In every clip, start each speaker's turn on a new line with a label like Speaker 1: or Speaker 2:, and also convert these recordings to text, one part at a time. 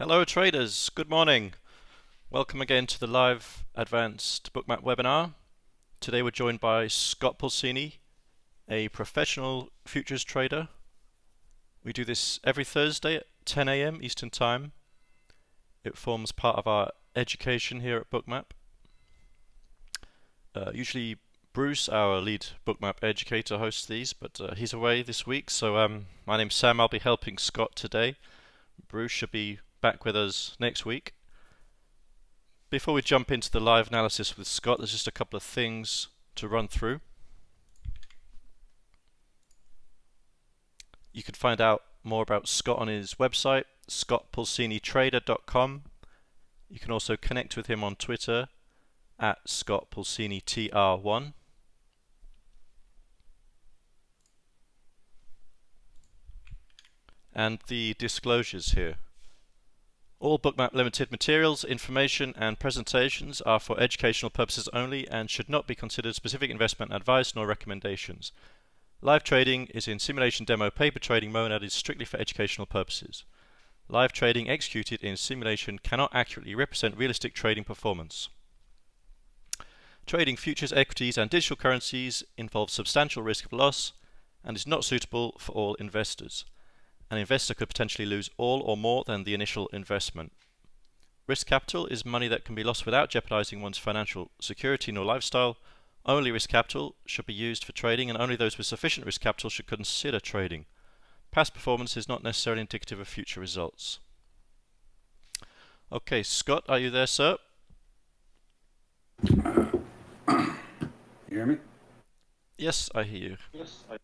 Speaker 1: Hello traders, good morning. Welcome again to the live advanced bookmap webinar. Today we're joined by Scott Pulcini, a professional futures trader. We do this every Thursday at 10 a.m. Eastern Time. It forms part of our education here at Bookmap. Uh, usually Bruce, our lead Bookmap educator, hosts these, but uh, he's away this week, so um, my name's Sam. I'll be helping Scott today. Bruce should be back with us next week. Before we jump into the live analysis with Scott, there's just a couple of things to run through. You can find out more about Scott on his website, scottpulcinitrader.com. You can also connect with him on Twitter at scottpulcinitr1. And the disclosures here. All Bookmap Limited materials, information and presentations are for educational purposes only and should not be considered specific investment advice nor recommendations. Live trading is in simulation demo paper trading mode and is strictly for educational purposes. Live trading executed in simulation cannot accurately represent realistic trading performance. Trading futures, equities and digital currencies involves substantial risk of loss and is not suitable for all investors an investor could potentially lose all or more than the initial investment. Risk capital is money that can be lost without jeopardizing one's financial security nor lifestyle. Only risk capital should be used for trading and only those with sufficient risk capital should consider trading. Past performance is not necessarily indicative of future results. Okay, Scott, are you there, sir?
Speaker 2: Uh, you hear me?
Speaker 1: Yes, I hear you.
Speaker 2: Yes, I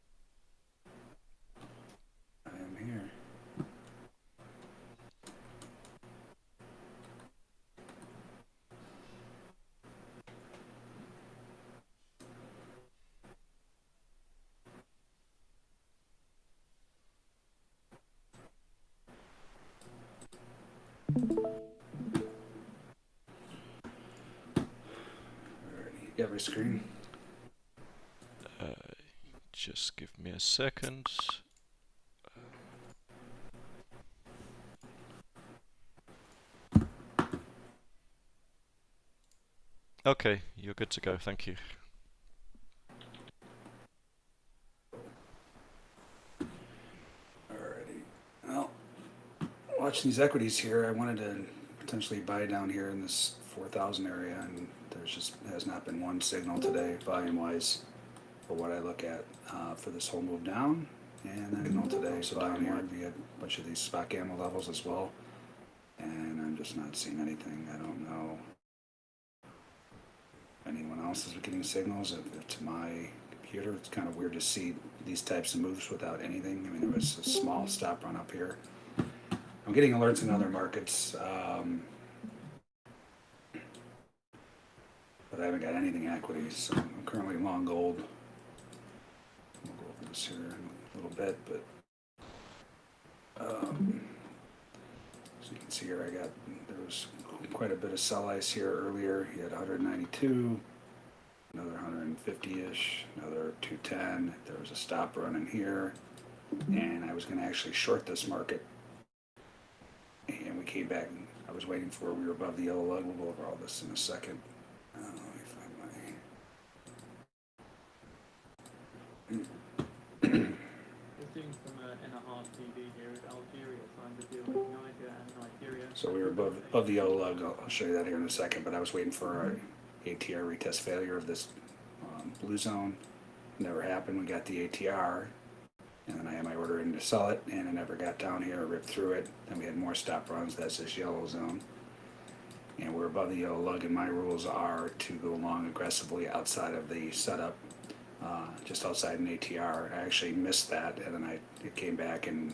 Speaker 2: every screen.
Speaker 1: Uh, just give me a second. Okay, you're good to go, thank you.
Speaker 2: Alrighty. Well, watch these equities here. I wanted to potentially buy down here in this 4,000 area and there's just has not been one signal today, volume-wise, for what I look at uh, for this whole move down. And then signal today, so down here had a bunch of these spot gamma levels as well. And I'm just not seeing anything. I don't know anyone else is getting signals. If it's my computer, it's kind of weird to see these types of moves without anything. I mean, there was a small stop run up here. I'm getting alerts in other markets. Um, but I haven't got anything equities. So I'm currently long gold. We'll go over this here in a little bit, but um, so you can see here, I got there was quite a bit of sell ice here earlier. He had 192, another 150-ish, another 210. There was a stop run in here, and I was going to actually short this market, and we came back. And I was waiting for we were above the yellow lug. We'll go over all this in a second. So we were above, above the yellow lug. I'll, I'll show you that here in a second. But I was waiting for a ATR retest failure of this um, blue zone. Never happened. We got the ATR, and then I had my order in to sell it, and it never got down here. Ripped through it. Then we had more stop runs. That's this yellow zone. And we're above the yellow lug, and my rules are to go long aggressively outside of the setup, uh, just outside an ATR. I actually missed that, and then I it came back and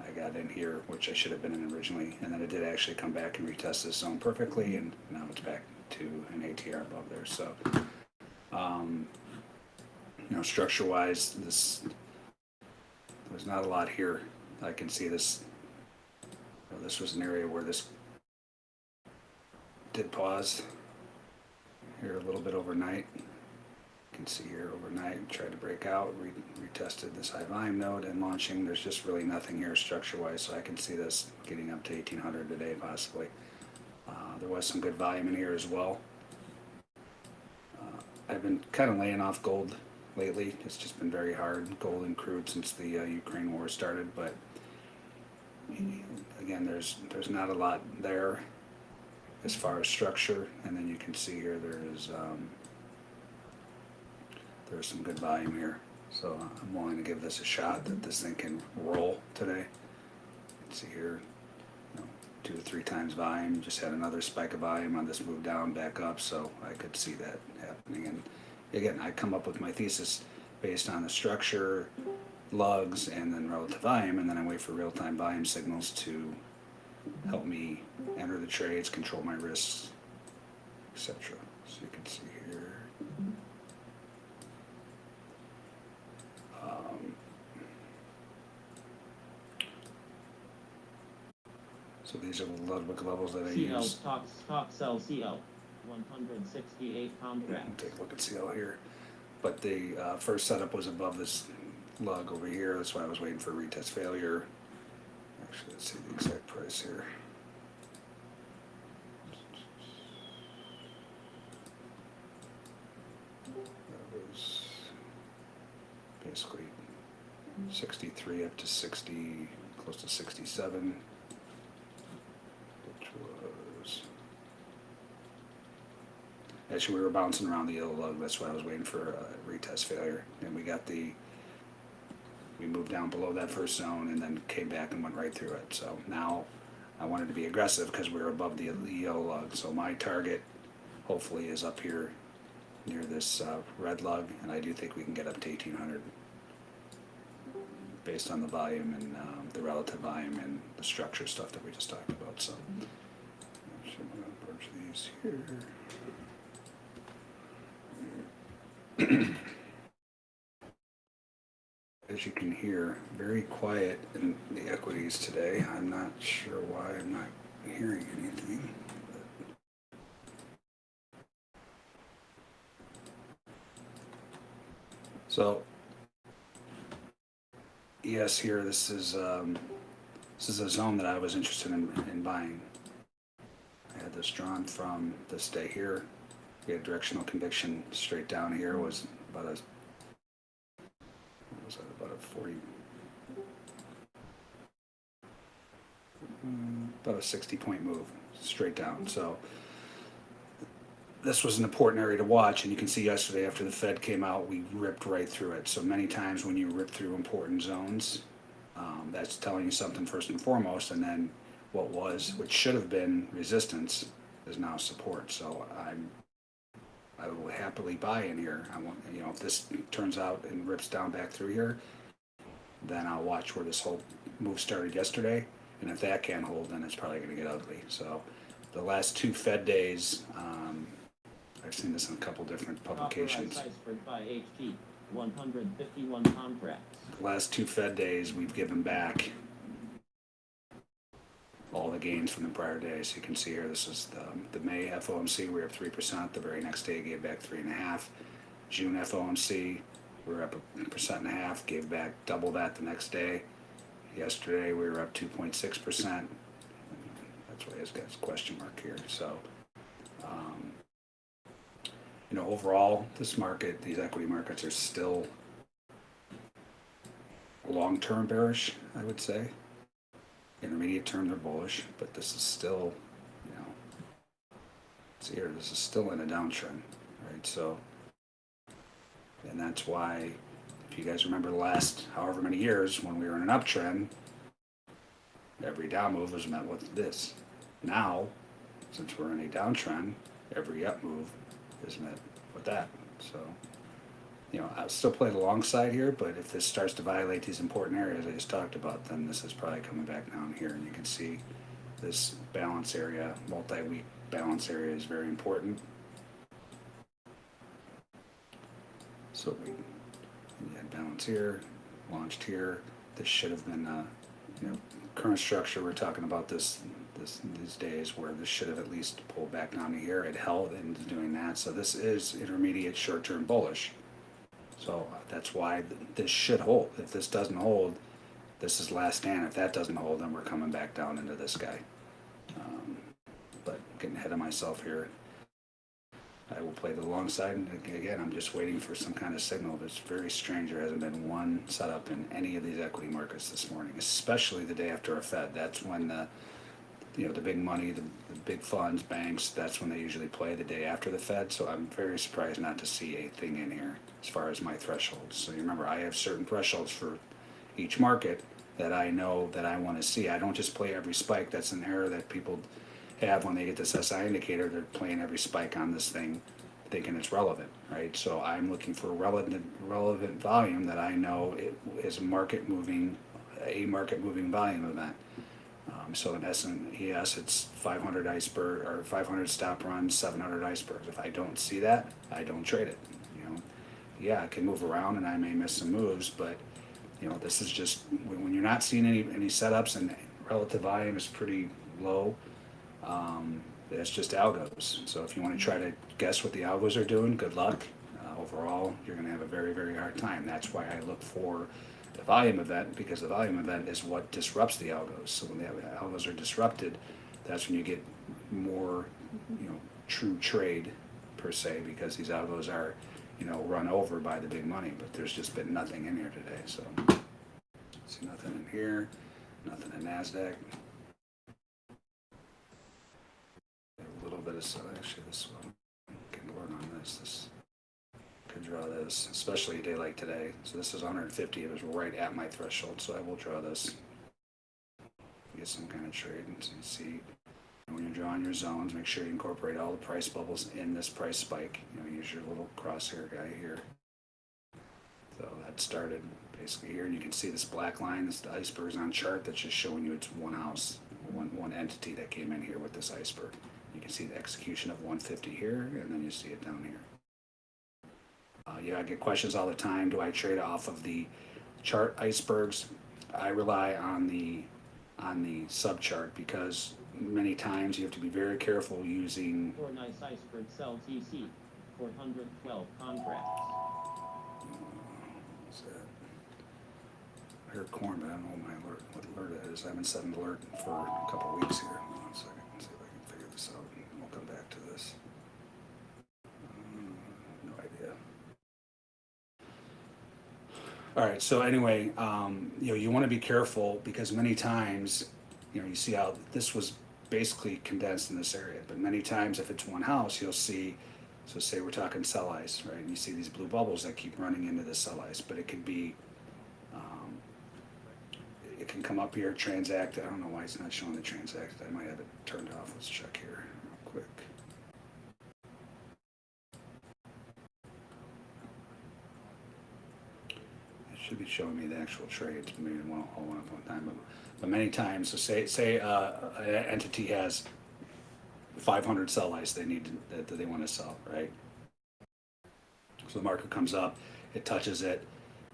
Speaker 2: I got in here, which I should have been in originally, and then it did actually come back and retest this zone perfectly, and now it's back to an ATR above there. So, um, you know, structure-wise, this there's not a lot here. I can see this. You know, this was an area where this did pause here a little bit overnight. Can see here overnight, tried to break out, re- retested this high volume node and launching. There's just really nothing here structure wise, so I can see this getting up to 1800 today possibly. Uh, there was some good volume in here as well. Uh, I've been kind of laying off gold lately. It's just been very hard, gold and crude since the uh, Ukraine war started. But again, there's there's not a lot there as far as structure, and then you can see here there is um, there's some good volume here. So I'm willing to give this a shot that this thing can roll today. See here, you know, two or three times volume. Just had another spike of volume on this move down back up, so I could see that happening. And again, I come up with my thesis based on the structure, lugs, and then relative volume, and then I wait for real-time volume signals to help me enter the trades, control my risks, etc. So you can see here. Um, so these are the Ludwig levels that I
Speaker 3: CL,
Speaker 2: use.
Speaker 3: top, top cell CL, one hundred sixty-eight contract.
Speaker 2: Take a look at CL here. But the uh, first setup was above this lug over here. That's why I was waiting for a retest failure. Actually, let's see the exact price here. That was basically 63 up to 60, close to 67, which was Actually, we were bouncing around the yellow lug. That's why I was waiting for a retest failure. And we got the, we moved down below that first zone and then came back and went right through it. So now I wanted to be aggressive because we were above the, yellow lug. So my target hopefully is up here near this uh, red lug. And I do think we can get up to 1800 based on the volume and um, the relative volume and the structure stuff that we just talked about. So I'm going to merge these here. As you can hear, very quiet in the equities today. I'm not sure why I'm not hearing anything. So, yes, here this is um, this is a zone that I was interested in, in buying. I had this drawn from this day here. Had directional conviction straight down here was about a was that about a 40 mm, about a 60 point move straight down. So this was an important area to watch and you can see yesterday after the fed came out we ripped right through it. So many times when you rip through important zones um, that's telling you something first and foremost and then what was which should have been resistance is now support. So i'm I will happily buy in here. I want, you know, if this turns out and rips down back through here, then I'll watch where this whole move started yesterday. And if that can't hold, then it's probably going to get ugly. So the last two Fed days, um, I've seen this in a couple different publications.
Speaker 3: by HG, one hundred fifty-one contracts.
Speaker 2: The last two Fed days, we've given back all the gains from the prior day. So You can see here, this is the, the May FOMC, we are up three percent. The very next day, gave back three and a half. June FOMC, we were up a percent and a half, gave back double that the next day. Yesterday, we were up two point six percent. That's why he's got his question mark here. So, um, you know, overall, this market, these equity markets are still long-term bearish, I would say. Intermediate term, they're bullish, but this is still, you know, see here, this is still in a downtrend, right? So, and that's why, if you guys remember the last however many years, when we were in an uptrend, every down move was met with this. Now, since we're in a downtrend, every up move is met with that. So, you know, I'll still play the long side here, but if this starts to violate these important areas I just talked about, then this is probably coming back down here, and you can see this balance area, multi-week balance area is very important. So we, had balance here, launched here. This should have been, uh, you know, current structure. We're talking about this, this these days where this should have at least pulled back down to here. It held is doing that. So this is intermediate short-term bullish So uh, that's why this should hold. If this doesn't hold, this is last stand. If that doesn't hold, then we're coming back down into this guy. Um, But getting ahead of myself here. I will play the long side, again, I'm just waiting for some kind of signal. It's very strange, there hasn't been one setup in any of these equity markets this morning, especially the day after a Fed. That's when the, you know, the big money, the, the big funds, banks, that's when they usually play the day after the Fed. So I'm very surprised not to see a thing in here as far as my thresholds. So you remember, I have certain thresholds for each market that I know that I want to see. I don't just play every spike. That's an error that people have when they get this SI indicator. They're playing every spike on this thing, thinking it's relevant, right? So I'm looking for relevant relevant volume that I know it is market moving, a market moving volume event. Um, so in yes, it's 500 iceberg or 500 stop runs, 700 icebergs. If I don't see that, I don't trade it. Yeah, it can move around and I may miss some moves, but you know, this is just when, when you're not seeing any any setups and relative volume is pretty low. Um, it's just algos. So if you want to try to guess what the algos are doing, good luck. Uh, overall, you're going to have a very very hard time. That's why I look for the volume event because the volume event is what disrupts the algos. So when the algos are disrupted, that's when you get more, you know, true trade per se because these algos are, you know, run over by the big money. But there's just been nothing in here today. So see nothing in here, nothing in Nasdaq. A little bit of so actually this one can work on this. This could draw this, especially a day like today. So this is 150. It was right at my threshold, so I will draw this. Get some kind of trade and see. When you're drawing your zones, make sure you incorporate all the price bubbles in this price spike. You know, use your little crosshair guy here. So that started basically here, and you can see this black line, this iceberg's on chart that's just showing you it's one house, one one entity that came in here with this iceberg. You can see the execution of 150 here, and then you see it down here. Uh, yeah, I get questions all the time. Do I trade off of the chart icebergs? I rely on the on the subchart because many times you have to be very careful using.
Speaker 3: For nice iceberg sell TC, four hundred twelve contracts.
Speaker 2: what's that? I heard corn, but I don't know what my alert, what alert it is. I haven't set an alert for a couple of weeks here. Hold on a second. See if I can figure this out. and We'll come back to this. Um, No idea. All right, so anyway, um, you know, you want to be careful because many times, you know, you see how this was basically condensed in this area, but many times if it's one house, you'll see, so say we're talking sell ice, right? And you see these blue bubbles that keep running into the sell ice, but it could be, um, it can come up here, transact, I don't know why it's not showing the transact, I might have it turned off, let's check here real quick. It should be showing me the actual trades, maybe one, all one at one time, but, but many times, so say, say, uh, an entity has five hundred sell ice they need, to- that, that they wanna sell, right? So the market comes up, it touches it,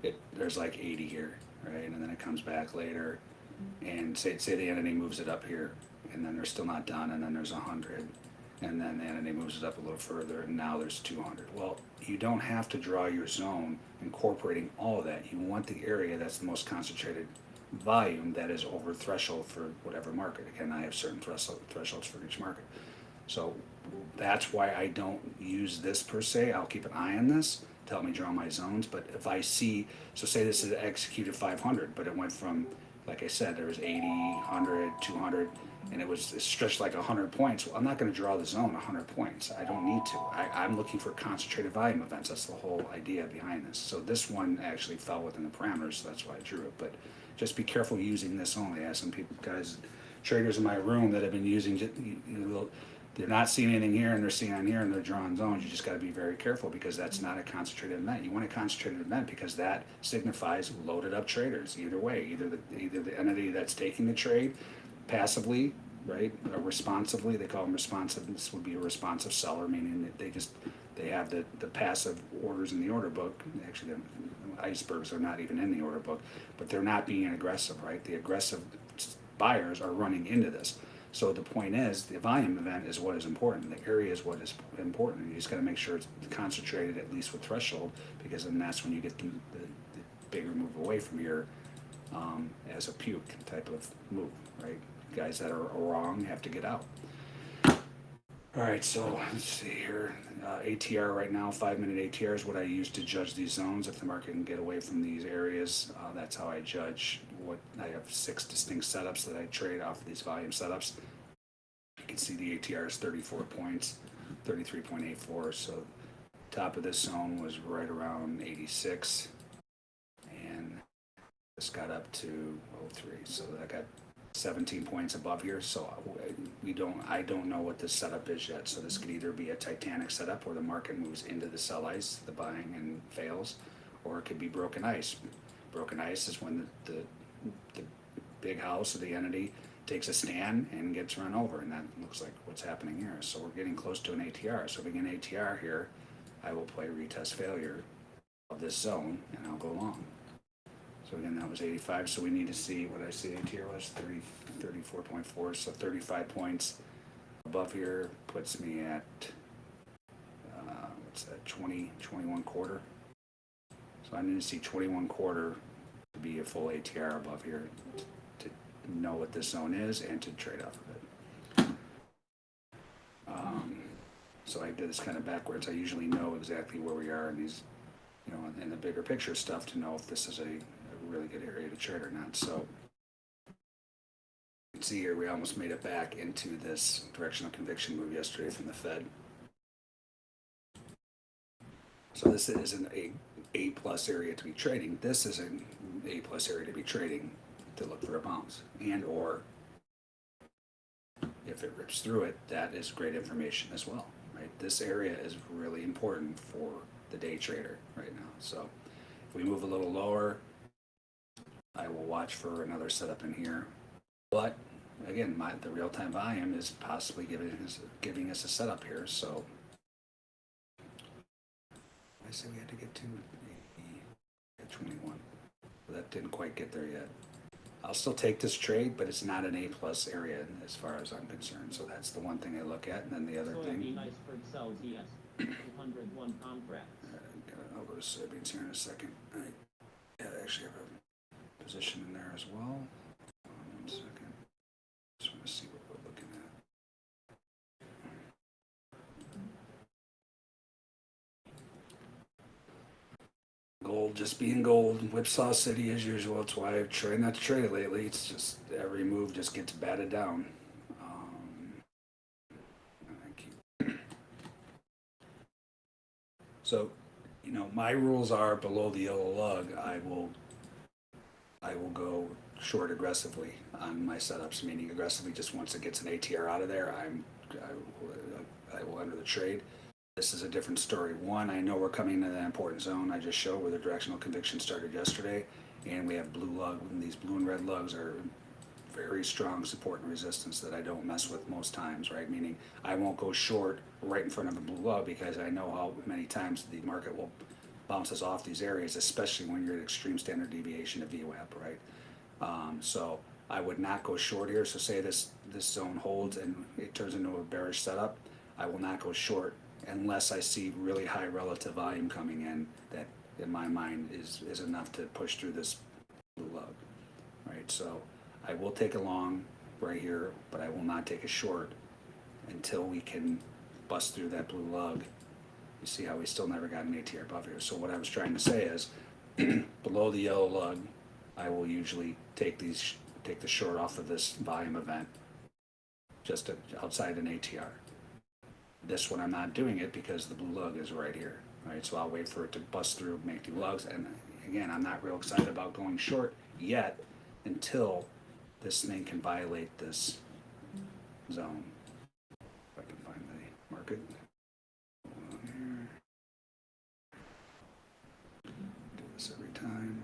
Speaker 2: it, there's like eighty here, right, and then it comes back later, and say, say the entity moves it up here, and then they're still not done, and then there's a hundred, and then the entity moves it up a little further, and now there's two hundred. Well, you don't have to draw your zone incorporating all of that, you want the area that's the most concentrated volume that is over threshold for whatever market. Again, I have certain threshold, thresholds for each market. So that's why I don't use this per se. I'll keep an eye on this to help me draw my zones. But if I see, so say this is executed 500, but it went from, like I said, there was 80, 100, 200, and it was stretched like 100 points. Well, I'm not going to draw the zone 100 points. I don't need to. I, I'm looking for concentrated volume events. That's the whole idea behind this. So this one actually fell within the parameters, so that's why I drew it. But just be careful using this only. I have some people, guys, traders in my room that have been using, you know, they're not seeing anything here and they're seeing on here and they're drawing zones. You just got to be very careful because that's not a concentrated event. You want a concentrated event because that signifies loaded up traders. Either way, either the either the entity that's taking the trade passively, right, or responsively. They call them responsive. This would be a responsive seller, meaning that they just they have the the passive orders in the order book. Actually, the icebergs are not even in the order book, but they're not being aggressive, right? The aggressive buyers are running into this. So the point is, the volume event is what is important, the area is what is important, you just gotta make sure it's concentrated at least with threshold, because then that's when you get the, the, the bigger move away from here, um, as a puke type of move, right? Guys that are wrong have to get out. All right, so let's see here. Uh, ATR right now, five minute ATR is what I use to judge these zones. If the market can get away from these areas, uh, that's how I judge what I have six distinct setups that I trade off of these volume setups. You can see the ATR is 34 points, 33.84. So top of this zone was right around 86, and this got up to 03. So I got 17 points above here, so uh, we don't, I don't know what this setup is yet. So this could either be a Titanic setup where the market moves into the sell ice, the buying and fails, or it could be broken ice. Broken ice is when the, the, the big house or the entity takes a stand and gets run over, and that looks like what's happening here. So we're getting close to an ATR. So if we get an ATR here, I will play retest failure of this zone, and I'll go long. So again, that was eighty-five, so we need to see what I see ATR was, 34.4. so thirty-five points above here puts me at, uh, what's that, 20, 21 quarter? So I need to see twenty-one quarter to be a full ATR above here, to know what this zone is and to trade off of it. Um, so I did this kind of backwards, I usually know exactly where we are in these, you know, in the bigger picture stuff to know if this is a really good area to trade or not, so. You can see here, we almost made it back into this directional conviction move yesterday from the Fed. So this is an A, A plus area to be trading, this is an A plus area to be trading to look for a bounce and or if it rips through it, that is great information as well, right? This area is really important for the day trader right now. So if we move a little lower, I will watch for another setup in here. But again, my, the real-time volume is possibly giving us, giving us a setup here, so. I said we had to get to at twenty-one, but that didn't quite get there yet. I'll still take this trade, but it's not an A plus area as far as I'm concerned, so that's the one thing I look at, and then the other thing.
Speaker 3: iceberg sells ES, two hundred one contracts.
Speaker 2: uh, I'll go to soybeans here in a second. I, yeah, I actually have a position in there as well. One second. Just want to see what we're looking at. Gold just being gold, whipsaw city as usual. That's why I've tried not to trade lately. It's just every move just gets batted down. Um. So, you know, my rules are below the yellow lug, I will, I will go short aggressively on my setups, meaning aggressively just once it gets an ATR out of there, I'm, I I will enter the trade. This is a different story. One, I know we're coming into that important zone I just showed where the directional conviction started yesterday, and we have blue lug, and these blue and red lugs are very strong support and resistance that I don't mess with most times, right? Meaning I won't go short right in front of a blue lug because I know how many times the market will bounce us off these areas, especially when you're at extreme standard deviation of VWAP, right? Um, so I would not go short here. So say this this zone holds and it turns into a bearish setup, I will not go short unless I see really high relative volume coming in that in my mind is is enough to push through this blue lug, right? So I will take a long right here, but I will not take a short until we can bust through that blue lug. You see how we still never got an ATR above here. So what I was trying to say is, below the yellow lug, I will usually take these, take the short off of this volume event, just to- outside an ATR. This one, I'm not doing it because the blue lug is right here, right? So I'll wait for it to bust through, make new lugs, and again, I'm not real excited about going short yet until this thing can violate this zone. If I can find the market. Hold on here. Do this every time.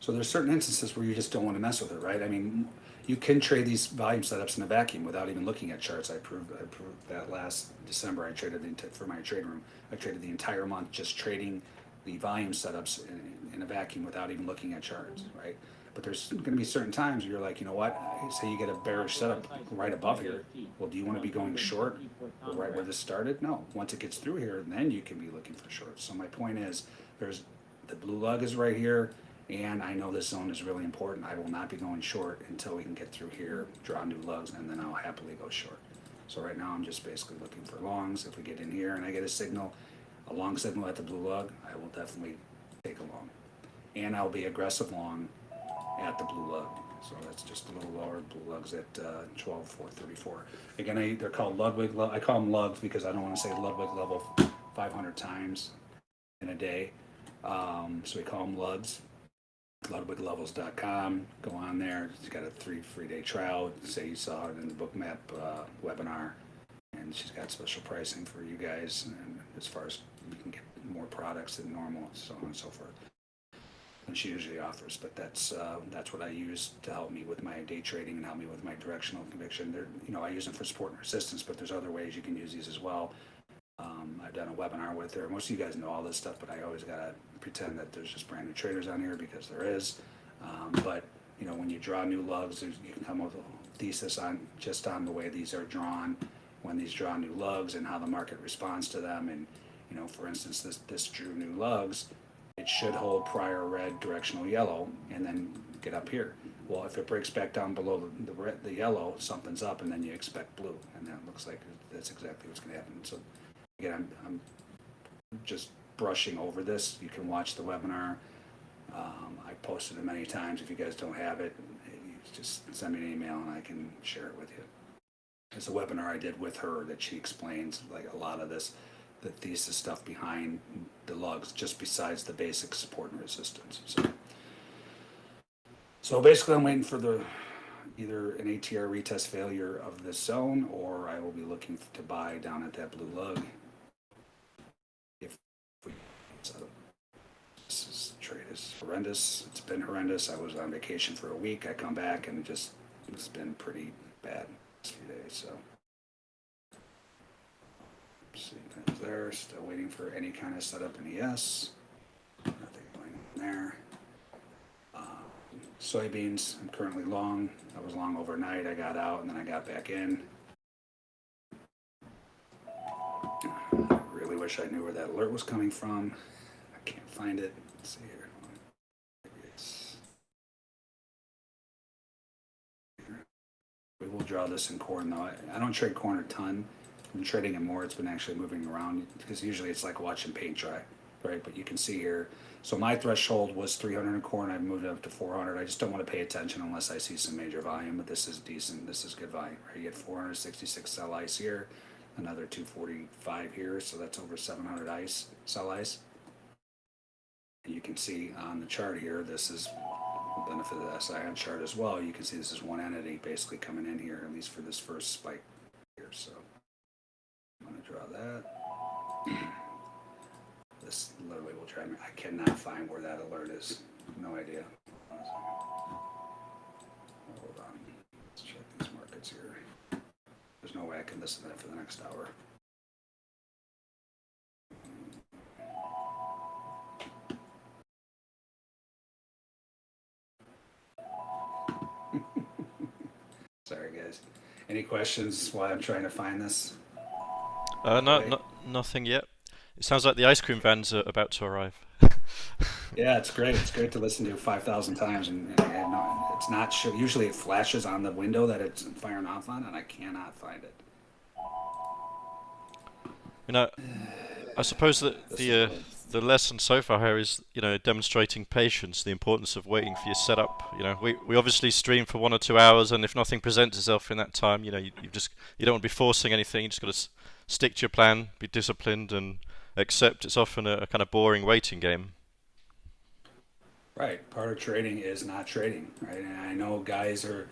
Speaker 2: So there's certain instances where you just don't want to mess with it, right? I mean, you can trade these volume setups in a vacuum without even looking at charts. I proved, I proved that last December. I traded the, for my trade room. I traded the entire month just trading the volume setups in, in a vacuum without even looking at charts, right? But there's going to be certain times where you're like, you know what? Say you get a bearish setup right above here. Well, do you want to be going short right where this started? No. Once it gets through here, then you can be looking for shorts. So my point is, there's the blue lug is right here, and I know this zone is really important. I will not be going short until we can get through here, draw new lugs, and then I'll happily go short. So right now I'm just basically looking for longs. If we get in here and I get a signal, a long signal at the blue lug, I will definitely take a long. And I'll be aggressive long at the blue lug. So that's just a little lower. Blue lugs at uh, 12, 434. Again, I, they're called Ludwig. lu- I call them lugs because I don't want to say Ludwig level 500 times in a day. Um, so we call them lugs. LudwigLevels.com. Go on there. She's got a three free day trial. Say you saw it in the Bookmap uh, webinar, and she's got special pricing for you guys. And as far as you can get more products than normal, so on and so forth than she usually offers. But that's uh, that's what I use to help me with my day trading and help me with my directional conviction. There, you know, I use them for support and resistance, but there's other ways you can use these as well. Um, I've done a webinar with her. Most of you guys know all this stuff, but I always gotta pretend that there's just brand new traders on here because there is. Um, but you know, when you draw new lugs, you can come up with a thesis on just on the way these are drawn, when these draw new lugs, and how the market responds to them. And you know, for instance, this this drew new lugs. It should hold prior red directional yellow and then get up here. Well, if it breaks back down below the, the red, the yellow, something's up, and then you expect blue, and that looks like that's exactly what's going to happen. So again, I'm, I'm just brushing over this. You can watch the webinar. Um, I posted it many times. If you guys don't have it, you just send me an email and I can share it with you. It's a webinar I did with her that she explains like a lot of this, the thesis stuff behind the lugs, just besides the basic support and resistance. So, so basically, I'm waiting for the either an ATR retest failure of this zone, or I will be looking to buy down at that blue lug. So this is, trade is horrendous. It's been horrendous. I was on vacation for a week. I come back and it just it's been pretty bad few days. So. See, that's there. Still waiting for any kind of setup in ES. Nothing going in there. Um, soybeans, I'm currently long. I was long overnight. I got out and then I got back in. Wish I knew where that alert was coming from. I can't find it. Let's see here. We will draw this in corn though. I, don't trade corn a ton. Been trading it more. It's been actually moving around because usually it's like watching paint dry, right? But you can see here. So my threshold was 300 in corn. I've moved it up to 400. I just don't want to pay attention unless I see some major volume. But this is decent. This is good volume, right? You get 466 sell ice here, another 245 here. So that's over 700 ice sell ice. And you can see on the chart here, this is the benefit of the SIN chart as well. You can see this is one entity basically coming in here, at least for this first spike here. So I'm going to draw that. This literally will drive me. I cannot find where that alert is. No idea. Hold on. Let's check these markets here. There's no way I can listen to that for the next hour. Sorry, guys. Any questions while I'm trying to find this?
Speaker 1: Uh, no, no, nothing yet. It sounds like the ice cream vans are about to arrive.
Speaker 2: Yeah, it's great. It's great to listen to 5,000 times, and, and, and no, it's not sure. Usually, it flashes on the window that it's firing off on, and I cannot find it.
Speaker 1: You know, I suppose that the uh, the lesson so far here is you know demonstrating patience, the importance of waiting for your setup. You know, we we obviously stream for one or two hours, and if nothing presents itself in that time, you know, you, you just you don't want to be forcing anything. You just got to s- stick to your plan, be disciplined, and accept it's often a, a kind of boring waiting game.
Speaker 2: Right. Part of trading is not trading, right? And I know guys are,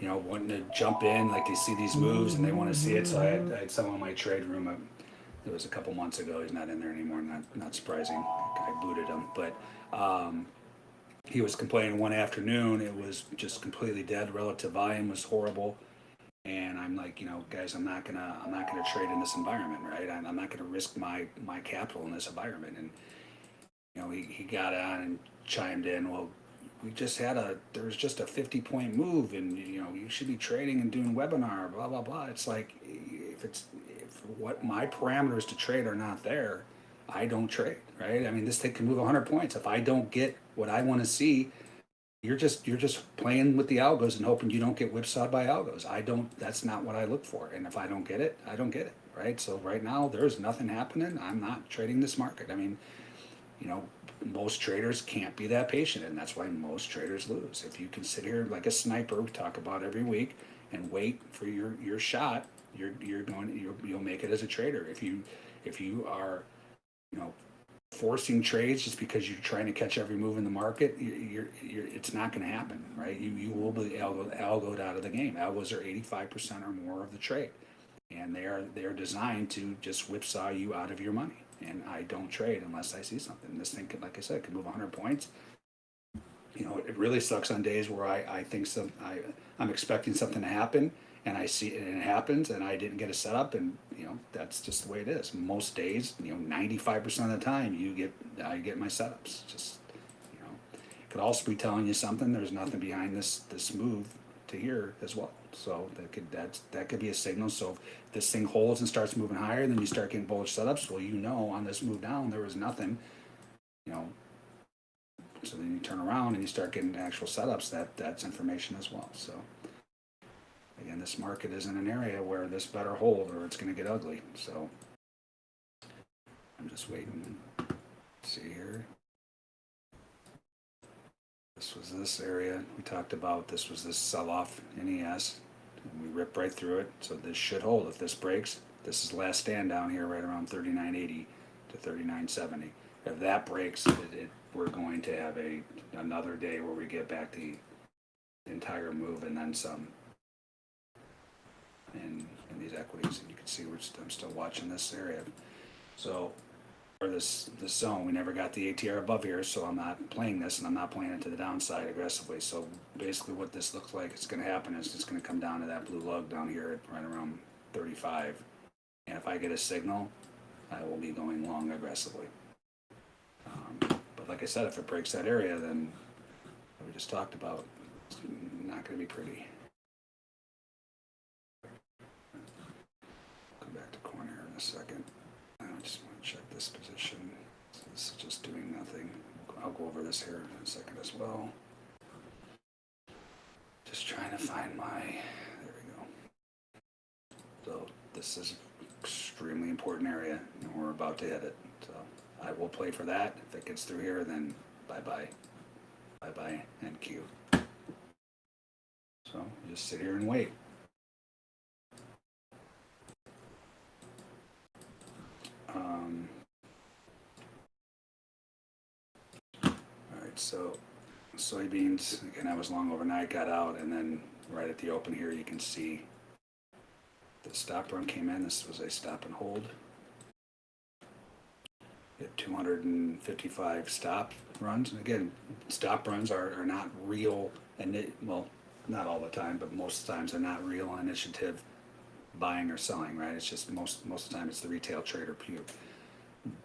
Speaker 2: you know, wanting to jump in, like they see these moves and they want to see it. So I had, I had someone in my trade room. uh, It was a couple months ago. He's not in there anymore. Not not surprising. I booted him, but um, he was complaining one afternoon, it was just completely dead. Relative volume was horrible. And I'm like, you know, guys, I'm not gonna, I'm not gonna trade in this environment, right? I'm, I'm not gonna risk my, my capital in this environment. And, you know, he, he got on and chimed in, well, we just had a, there was just a 50 point move and, you know, you should be trading and doing webinar, blah, blah, blah. It's like, if it's, if what my parameters to trade are not there, I don't trade, right? I mean, this thing can move 100 points. If I don't get what I want to see, you're just you're just playing with the algos and hoping you don't get whipsawed by algos. I don't. That's not what I look for. And if I don't get it, I don't get it, right? So right now there's nothing happening. I'm not trading this market. I mean, you know, most traders can't be that patient, and that's why most traders lose. If you can sit here like a sniper, we talk about every week, and wait for your your shot, you're you're going you'll, you'll make it as a trader. If you if you are you know, forcing trades just because you're trying to catch every move in the market, you're, you're, it's not going to happen, right? You, you will be algo, algoed out of the game. Algos are 85% or more of the trade, and they are they are designed to just whipsaw you out of your money. And I don't trade unless I see something. This thing could, like I said, could move 100 points. You know, it really sucks on days where I, I think some I I'm expecting something to happen and I see it and it happens and I didn't get a setup and you know that's just the way it is. Most days, you know, ninety five percent of the time you get I get my setups. Just you know, could also be telling you something. There's nothing behind this this move to here as well. So that could that's that could be a signal. So if this thing holds and starts moving higher, then you start getting bullish setups. Well, you know on this move down there was nothing. You know. So then you turn around and you start getting actual setups. That that's information as well. So again, this market is in an area where this better hold or it's going to get ugly. So I'm just waiting. see here. This was this area we talked about. This was this sell-off NES. And we ripped right through it. So this should hold. If this breaks, this is last stand down here right around 39.80 to 39.70. If that breaks, it, it, we're going to have a another day where we get back the entire move and then some in, in these equities, and you can see we're I'm still watching this area. So, this this zone, we never got the ATR above here, so I'm not playing this, and I'm not playing it to the downside aggressively. So basically, what this looks like it's going to happen is it's going to come down to that blue lug down here at right around 35, and if I get a signal, I will be going long aggressively. Um, but like I said, if it breaks that area, then we just talked about, it's not going to be pretty. Come back to corner in a second. I just want to check this position. This is just doing nothing. I'll go over this here in a second as well. Just trying to find my, there we go. So this is extremely important area and we're about to hit it. So I will play for that. If it gets through here, then bye-bye. Bye-bye and Q. So just sit here and wait. Um, so soybeans, again, I was long overnight, got out, and then right at the open here, you can see the stop run came in. This was a stop and hold. Hit 255 stop runs. And again, stop runs are, are not real, and it, well, not all the time, but most times they're not real initiative buying or selling, right? It's just most most of the time it's the retail trader puke.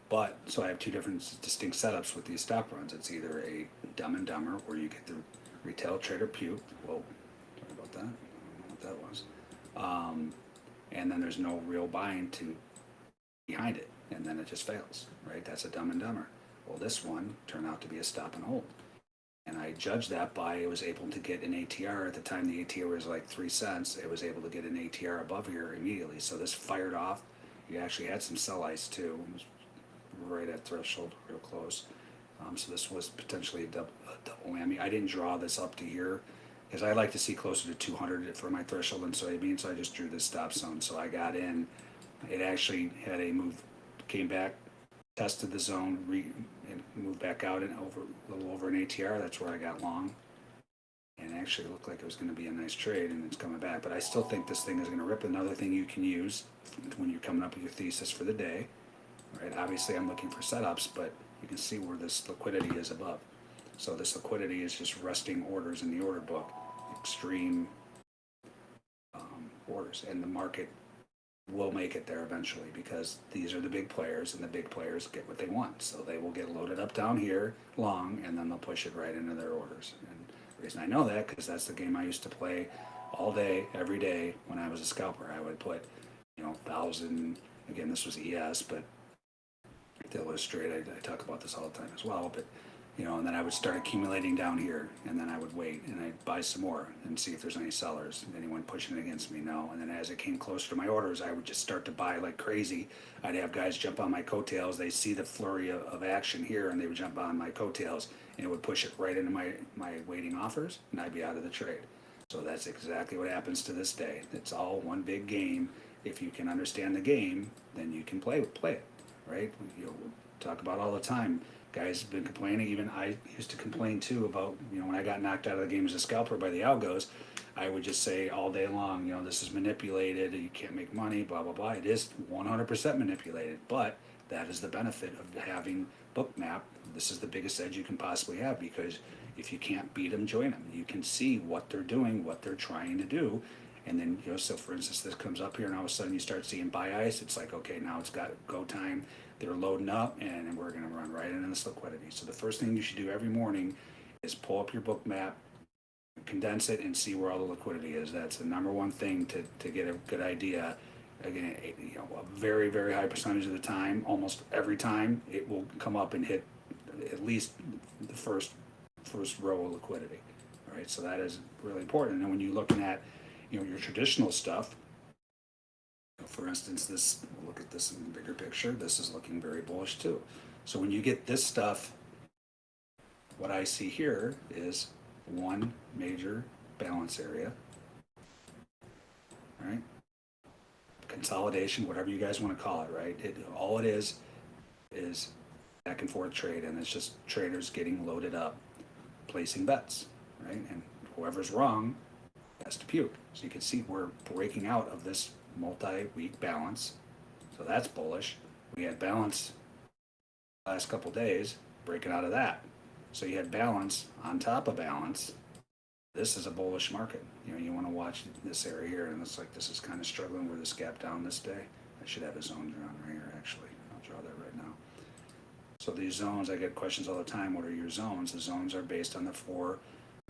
Speaker 2: But so I have two different distinct setups with these stop runs. It's either a dumb and dumber where you get the retail trader puke. Well, sorry about that. I don't know what that was. Um, and then there's no real buying to behind it, and then it just fails, right? That's a dumb and dumber. Well, this one turned out to be a stop and hold. And I judged that by I was able to get an ATR at the time the ATR was like three cents. It was able to get an ATR above here immediately. So this fired off. You actually had some sell ice too. Right at threshold, real close. Um, so this was potentially a double, a double whammy. I didn't draw this up to here because I like to see closer to 200 for my threshold in soybeans. So I just drew this stop zone. So I got in. It actually had a move, came back, tested the zone, re, and moved back out and over a little over an ATR. That's where I got long. And actually looked like it was going to be a nice trade, and it's coming back. But I still think this thing is going to rip. Another thing you can use when you're coming up with your thesis for the day, right? Obviously, I'm looking for setups, but you can see where this liquidity is above. So this liquidity is just resting orders in the order book, extreme um, orders, and the market will make it there eventually because these are the big players and the big players get what they want. So they will get loaded up down here long and then they'll push it right into their orders. And the reason I know that because that's the game I used to play all day, every day when I was a scalper. I would put, you know, thousand, again, this was ES, but to illustrate, I, I talk about this all the time as well, but you know, and then I would start accumulating down here, and then I would wait and I'd buy some more and see if there's any sellers, anyone pushing it against me. No, and then as it came closer to my orders, I would just start to buy like crazy. I'd have guys jump on my coattails. They see the flurry of, of action here, and they would jump on my coattails, and it would push it right into my my waiting offers, and I'd be out of the trade. So that's exactly what happens to this day. It's all one big game. If you can understand the game, then you can play play it, right? You know, we talk about all the time guys have been complaining. Even I used to complain too about, you know, when I got knocked out of the game as a scalper by the algos, I would just say all day long, you know, this is manipulated, you can't make money, blah, blah, blah. It is 100% manipulated, but that is the benefit of having Bookmap. This is the biggest edge you can possibly have because if you can't beat them, join them. You can see what they're doing, what they're trying to do. And then, you know, so for instance, this comes up here and all of a sudden you start seeing buy ice. It's like, okay, now it's got go time they're loading up and we're going to run right into this liquidity. So the first thing you should do every morning is pull up your Bookmap, condense it, and see where all the liquidity is. That's the number one thing to, to get a good idea. Again, you know, a very, very high percentage of the time, almost every time, it will come up and hit at least the first first row of liquidity. All right, so that is really important. And when you're looking at, you know, your traditional stuff, for instance, this, look at this in the bigger picture, this is looking very bullish too. So when you get this stuff, what I see here is one major balance area, right? Consolidation, whatever you guys want to call it, right? It, all it is, is back and forth trade, and it's just traders getting loaded up, placing bets, right? And whoever's wrong has to puke. So you can see we're breaking out of this multi-week balance. So that's bullish. We had balance last couple days, breaking out of that. So you had balance on top of balance. This is a bullish market. You know, you want to watch this area here, and it's like this is kind of struggling with this gap down this day. I should have a zone drawn right here, actually. I'll draw that right now. So these zones, I get questions all the time. What are your zones? The zones are based on the four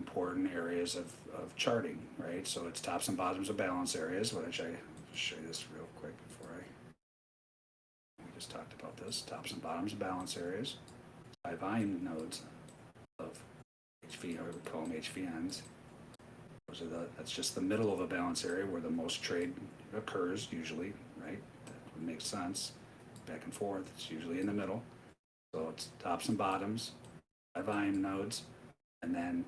Speaker 2: important areas of, of charting, right? So it's tops and bottoms of balance areas, which I show you this real quick before I. We just talked about this tops and bottoms of balance areas, high volume nodes of HV, or we call them HVNs. Those are the, that's just the middle of a balance area where the most trade occurs usually, right? That would make sense. Back and forth, it's usually in the middle. So it's tops and bottoms, high volume nodes, and then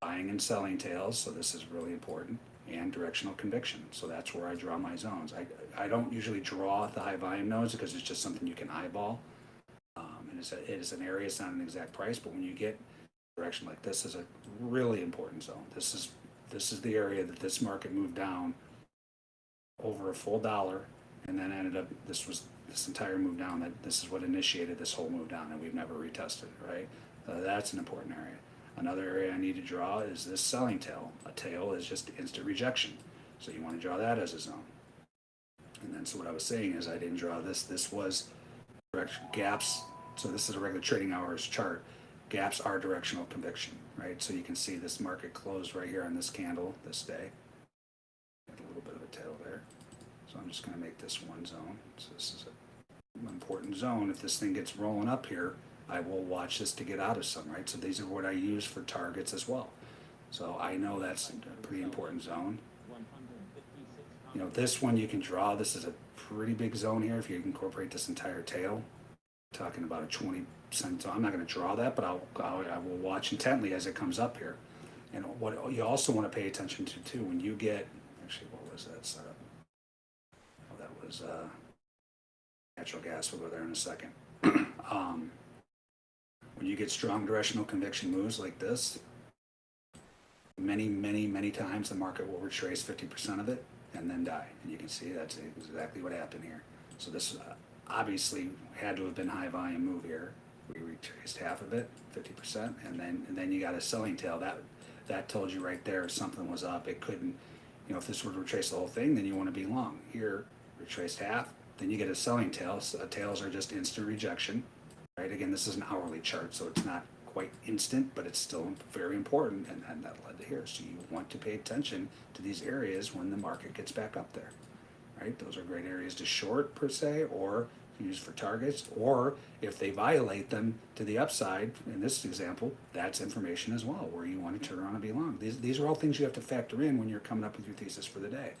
Speaker 2: buying and selling tails. So this is really important and directional conviction. So that's where I draw my zones. I, I don't usually draw the high volume nodes because it's just something you can eyeball. Um, and it's a, it is an area, it's not an exact price, but when you get direction like this is a really important zone. This is this is the area that this market moved down over a full dollar and then ended up this was this entire move down that this is what initiated this whole move down and we've never retested it, right that's an important area Another area I need to draw is this selling tail. A tail is just instant rejection. So you want to draw that as a zone. And then so what I was saying is I didn't draw this. This was direction gaps. So this is a regular trading hours chart. Gaps are directional conviction, right? So you can see this market closed right here on this candle this day. A little bit of a tail there. So I'm just going to make this one zone. So this is an important zone. If this thing gets rolling up here, I will watch this to get out of some, right? So these are what I use for targets as well. So I know that's a pretty important zone. You know, this one you can draw. This is a pretty big zone here if you incorporate this entire tail. Talking about a 20 cent zone. I'm not going to draw that, but I'll, I'll, I will watch intently as it comes up here. And what you also want to pay attention to too, when you get, actually, what was that setup? Oh, that was uh, natural gas. We'll go there in a second. um, when you get strong directional conviction moves like this, many, many, many times the market will retrace 50% of it and then die. And you can see that's exactly what happened here. So this uh, obviously had to have been high volume move here. we retraced half of it, fifty percent, and then, and then you got a selling tail, that, that told you right there something was up, it couldn't, you know, if this were to retrace the whole thing, then you wanna be long. Here, retraced half, then you get a selling tail, S- uh, tails are just instant rejection, right? Again, this is an hourly chart, so it's not quite instant, but it's still very important, and, and that led to here. So you want to pay attention to these areas when the market gets back up there, right? Those are great areas to short per se, or use for targets, or if they violate them to the upside, in this example, that's information as well, where you want to turn around and be long. These, these are all things you have to factor in when you're coming up with your thesis for the day.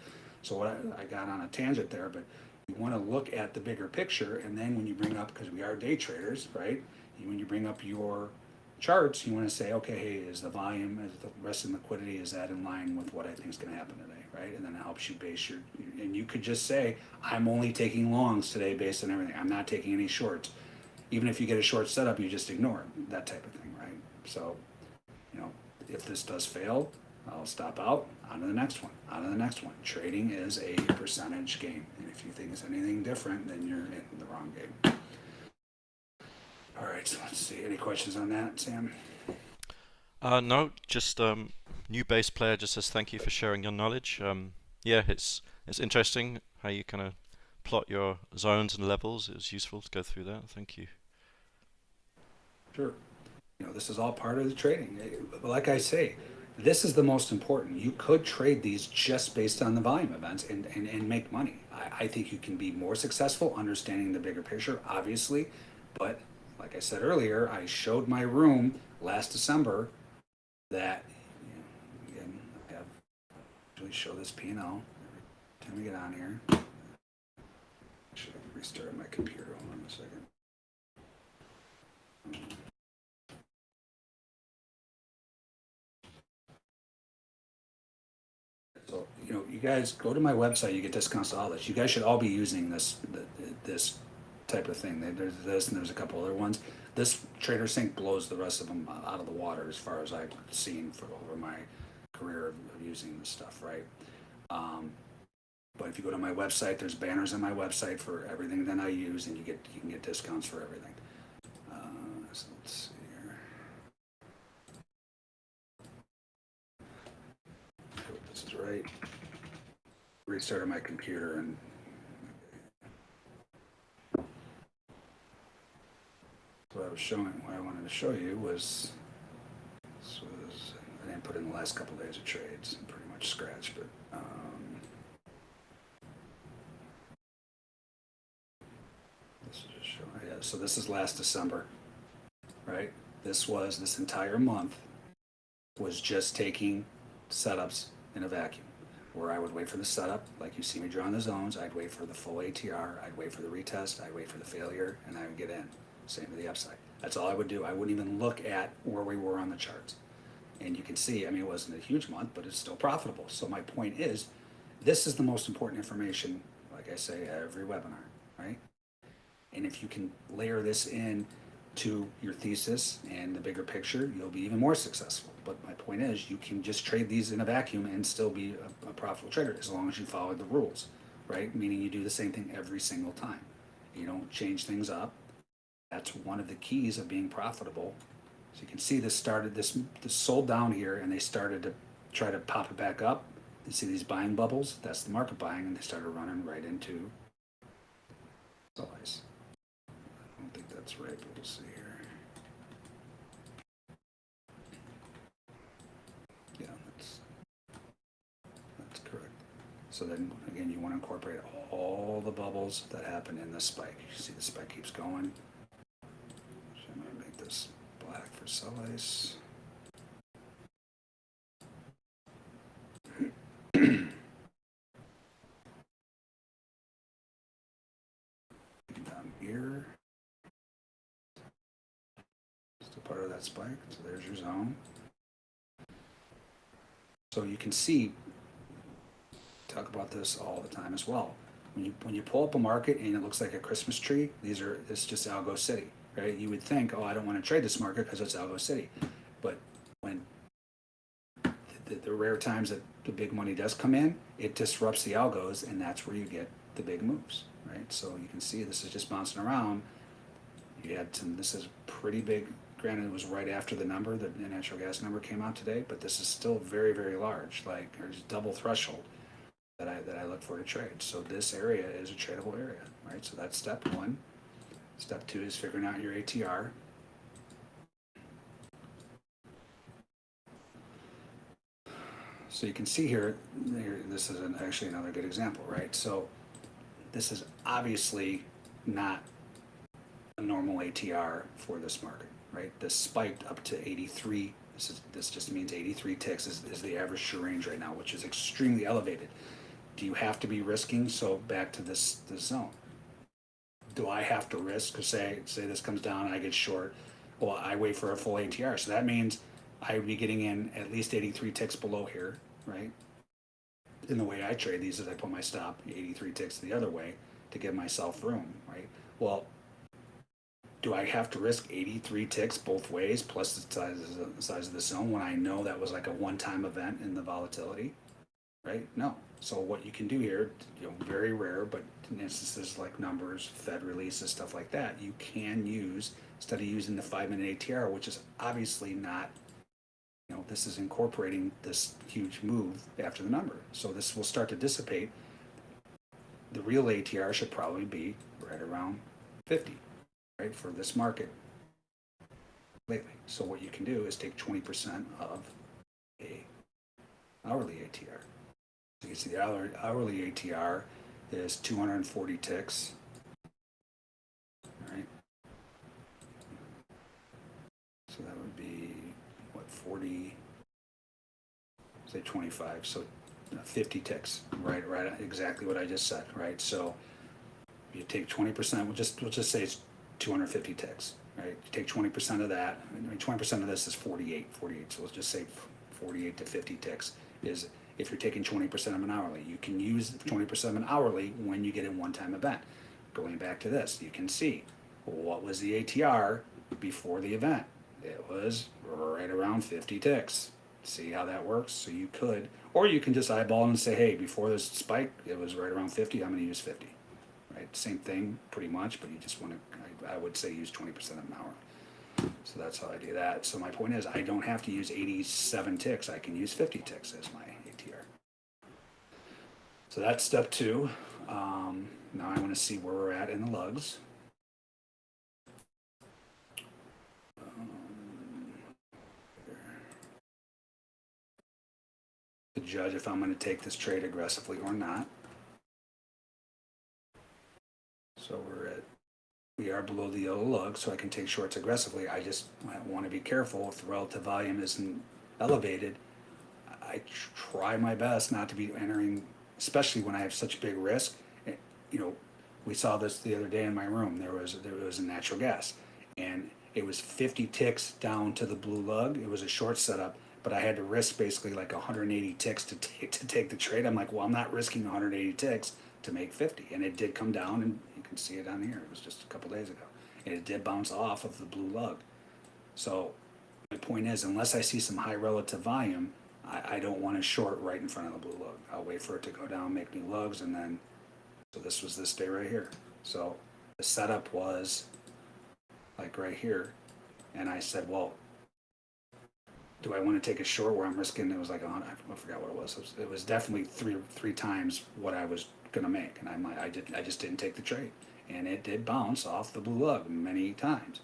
Speaker 2: So what I, I got on a tangent there, but you want to look at the bigger picture, and then when you bring up, because we are day traders, right? When you bring up your charts, you want to say, okay, hey, is the volume, is the rest of the liquidity, is that in line with what I think is going to happen today, right? And then it helps you base your, and you could just say, I'm only taking longs today based on everything. I'm not taking any shorts. Even if you get a short setup, you just ignore it, that type of thing, right? So, you know, if this does fail, I'll stop out, on to the next one, on to the next one. Trading is a percentage game, and if you think it's anything different, then you're in the wrong game. All right, so let's see. Any questions on that, Sam?
Speaker 1: Uh, no, just um, new bass player just says thank you for sharing your knowledge. Um, yeah, it's it's interesting how you kind of plot your zones and levels. It was useful to go through that. Thank you.
Speaker 2: Sure. You know, this is all part of the trading. Like I say, this is the most important. You could trade these just based on the volume events and, and, and make money. I, I think you can be more successful understanding the bigger picture, obviously. But like I said earlier, I showed my room last December that, you know, I have, usually show this P and L every time we get on here. Should have restarted my computer. Hold on a second. You know, you guys go to my website, you get discounts to all this. You guys should all be using this, th- th- this type of thing. There's this and there's a couple other ones. This TraderSync blows the rest of them out of the water as far as I've seen for over my career of, using this stuff, right? Um, but if you go to my website, there's banners on my website for everything that I use, and you get you can get discounts for everything. Uh, so let's see right. Restarted my computer and. What I was showing, what I wanted to show you was, this was, I didn't put in the last couple days of trades, pretty much scratch, but, um, this is just showing, yeah, so this is last December, right? This was, this entire month was just taking setups in a vacuum, where I would wait for the setup, like you see me drawing the zones, I'd wait for the full ATR, I'd wait for the retest, I'd wait for the failure, and I would get in. Same to the upside. That's all I would do. I wouldn't even look at where we were on the charts. And you can see, I mean, it wasn't a huge month, but it's still profitable. So my point is, this is the most important information, like I say, every webinar, right? And if you can layer this in to your thesis and the bigger picture, you'll be even more successful. But my point is, you can just trade these in a vacuum and still be a, a profitable trader as long as you follow the rules, right? Meaning you do the same thing every single time. You don't change things up. That's one of the keys of being profitable. So you can see this started, this, this sold down here and they started to try to pop it back up. You see these buying bubbles? That's the market buying and they started running right into size. That's right, we'll see here. Yeah, that's, that's correct. So then, again, you want to incorporate all the bubbles that happen in this spike. You see the spike keeps going. So I'm gonna make this black for sell ice. Down here. Still part of that spike, so there's your zone. So you can see, talk about this all the time as well. When you, when you pull up a market and it looks like a Christmas tree, these are, it's just Algo City, right? You would think, oh, I don't want to trade this market because it's Algo City. But when the, the rare times that the big money does come in, it disrupts the algos and that's where you get the big moves, right? So you can see this is just bouncing around You had some, this is pretty big, granted it was right after the number, the natural gas number came out today, but this is still very, very large, like, there's double threshold that I, that I look for to trade. So this area is a tradable area, right? So that's step one. Step two is figuring out your ATR. So you can see here, this is an, actually another good example, right? So this is obviously not a normal ATR for this market, right? This spiked up to 83. This is this just means 83 ticks is, is the average true range right now, which is extremely elevated. Do you have to be risking? So back to this this zone. Do I have to risk? Say say this comes down, I get short. Well, I wait for a full ATR, so that means I would be getting in at least 83 ticks below here, right? In the way I trade these is I put my stop 83 ticks the other way to give myself room, right? Well, do I have to risk 83 ticks both ways plus the size of the size of the zone when I know that was like a one-time event in the volatility? Right? No. So what you can do here, you know, very rare, but in instances like numbers, Fed releases, stuff like that, you can use instead of using the five-minute ATR, which is obviously not you know, this is incorporating this huge move after the number. So this will start to dissipate. The real ATR should probably be right around 50, right, for this market lately. So what you can do is take 20% of a hourly ATR. So you can see the hourly, ATR is 240 ticks. So that would be what 40 say 25 so uh, 50 ticks right right exactly what i just said right so you take 20% we'll just we'll just say it's 250 ticks right you take 20% of that i mean 20% of this is 48 48 so let's just say 48 to 50 ticks is if you're taking 20% of an hourly you can use 20% of an hourly when you get a one-time event going back to this you can see what was the atr before the event it was right around 50 ticks. See how that works? So you could, or you can just eyeball and say, hey, before this spike, it was right around 50. I'm going to use 50. Right? Same thing, pretty much, but you just want to, I, would say use 20% of an hour. So that's how I do that. So my point is, I don't have to use 87 ticks. I can use 50 ticks as my ATR. So that's step two. Um, now I want to see where we're at in the lugs. to judge if I'm going to take this trade aggressively or not. So we're at, we are below the yellow lug, so I can take shorts aggressively. I just want to be careful if the relative volume isn't elevated. I try my best not to be entering, especially when I have such big risk. Eh, You know, we saw this the other day in my room. There was there was a natural gas, and it was 50 ticks down to the blue lug. It was a short setup but I had to risk basically like 180 ticks to take to take the trade. I'm like, well, I'm not risking 180 ticks to make 50, and it did come down, and you can see it on here. It was just a couple days ago, and it did bounce off of the blue lug. So my point is, unless I see some high relative volume, I, I don't want to short right in front of the blue lug. I'll wait for it to go down, make new lugs, and then. So this was this day right here. So the setup was like right here, and I said, well, do I want to take a short where I'm risking? It was like hundred. I forgot what. It was, it was definitely three three times what I was gonna make, and I might I did I just didn't take the trade, and it did bounce off the blue lug many times,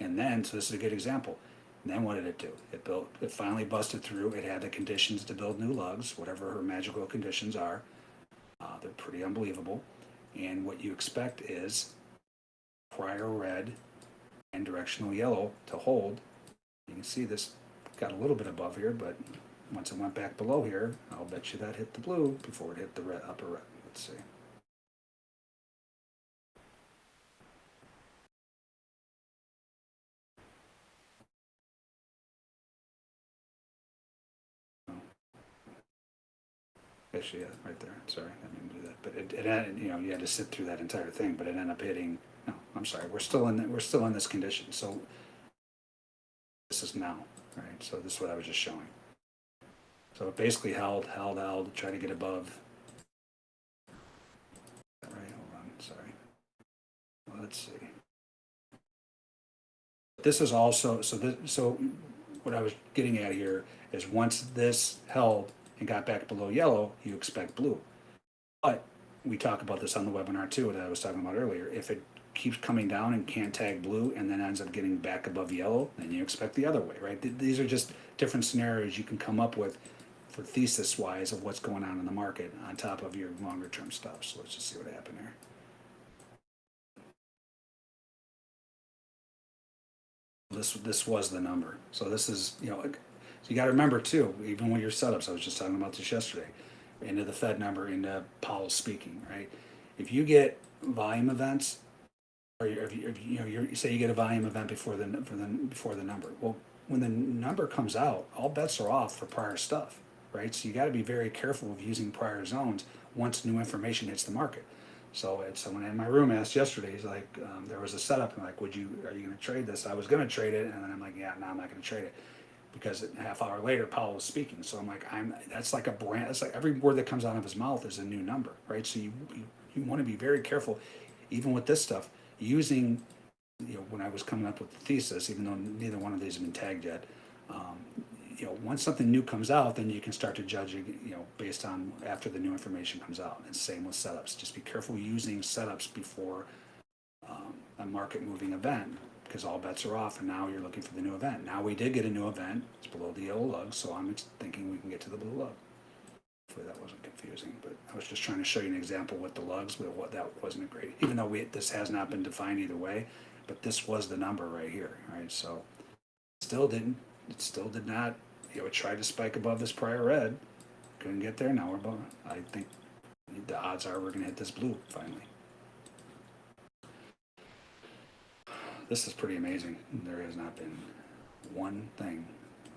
Speaker 2: and then so this is a good example. Then what did it do? It built. It finally busted through. It had the conditions to build new lugs, whatever her magical conditions are. Uh, they're pretty unbelievable, and what you expect is prior red and directional yellow to hold. You can see this got a little bit above here, but once it went back below here, I'll bet you that hit the blue before it hit the red, upper red. Let's see. Actually, yeah, right there. Sorry, I didn't do that. But it, it, you know, you had to sit through that entire thing, but it ended up hitting. No, I'm sorry. We're still in. We're still in this condition. So this is now right? So this is what I was just showing. So it basically held, held, held, try to get above. Right, hold on, sorry. Let's see. this is also, so this, so what I was getting at here is once this held and got back below yellow, you expect blue. But we talk about this on the webinar too, that I was talking about earlier. If it keeps coming down and can't tag blue and then ends up getting back above yellow, then you expect the other way, right? These are just different scenarios you can come up with for thesis wise of what's going on in the market on top of your longer term stuff. So let's just see what happened there. This, this was the number. So this is, you know, so you gotta remember too, even with your setups, I was just talking about this yesterday, into the Fed number, into Powell speaking, right? If you get volume events, or if you, if you know, you say you get a volume event before the, for the, before the number. Well, when the number comes out, all bets are off for prior stuff, right? So you gotta be very careful of using prior zones once new information hits the market. So it's someone in my room asked yesterday. He's like, um, there was a setup. I'm like, would you? Are you going to trade this? I was going to trade it, and then I'm like, yeah, no, I'm not going to trade it because a half hour later, Powell was speaking. So I'm like, I'm. That's like a brand. That's like every word that comes out of his mouth is a new number, right? So you you, you want to be very careful, even with this stuff, using. You know, when I was coming up with the thesis, even though neither one of these have been tagged yet, um, you know, once something new comes out, then you can start to judge you know, based on after the new information comes out. And same with setups. Just be careful using setups before um, a market moving event because all bets are off and now you're looking for the new event. Now we did get a new event. It's below the yellow lug, so I'm thinking we can get to the blue lug. Hopefully that wasn't confusing, but I was just trying to show you an example with the lugs, but what that wasn't a great. Even though we this has not been defined either way, but this was the number right here, right? So still didn't it still did not you know it tried to spike above this prior red. Couldn't get there now we're above i think the odds are we're going to hit this blue finally. This is pretty amazing. There has not been one thing.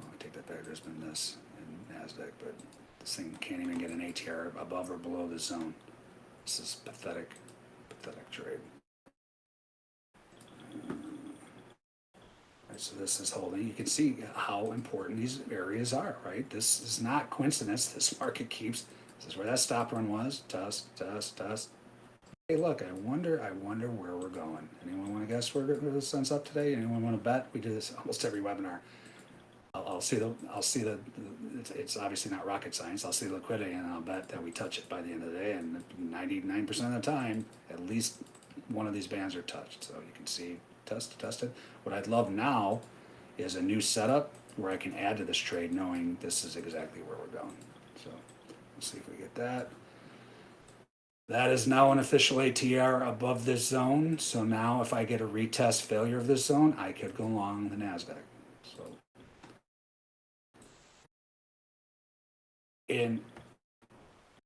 Speaker 2: Oh, i take that back. There's been this in nasdaq but this thing can't even get an atr above or below the zone. This is pathetic pathetic trade so this is holding. You can see how important these areas are, right? This is not coincidence. This market keeps. This is where that stop run was. Test, test, test. Hey, look. I wonder. I wonder where we're going. Anyone want to guess where the sun's up today? Anyone want to bet? We do this almost every webinar. I'll, I'll see the. I'll see the. It's, it's obviously not rocket science. I'll see the liquidity, and I'll bet that we touch it by the end of the day. And ninety-nine percent of the time, at least one of these bands are touched. So you can see test to test it. What I'd love now is a new setup where I can add to this trade knowing this is exactly where we're going. So let's see if we get that. That is now an official ATR above this zone. So now if I get a retest failure of this zone, I could go long the NASDAQ. So and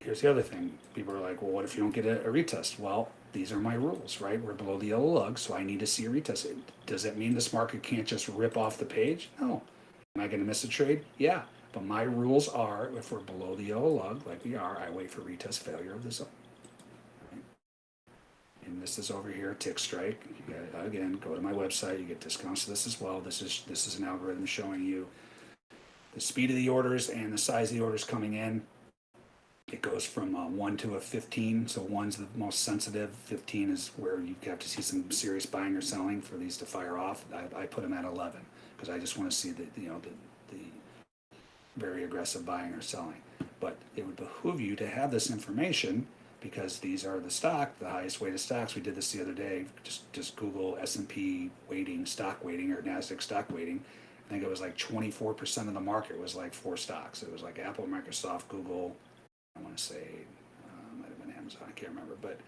Speaker 2: here's the other thing. People are like, well, what if you don't get a, a retest? Well, these are my rules, right? We're below the yellow lug, so I need to see a retest. Does that mean this market can't just rip off the page? No. Am I going to miss a trade? Yeah. But my rules are if we're below the yellow lug, like we are, I wait for retest failure of the zone. And this is over here, TickStrike. Again, go to my website. You get discounts to this as well. This is this is an algorithm showing you the speed of the orders and the size of the orders coming in it goes from uh, 1 to a 15 so 1's the most sensitive 15 is where you have to see some serious buying or selling for these to fire off. I, I put them at 11 because i just want to see the you know the, the very aggressive buying or selling. But it would behoove you to have this information because these are the stock the highest weighted stocks. We did this the other day just just google s&p weighting stock weighting or nasdaq stock weighting. I think it was like 24% of the market was like four stocks. It was like apple microsoft google I want to say, uh, might have been Amazon, I can't remember, but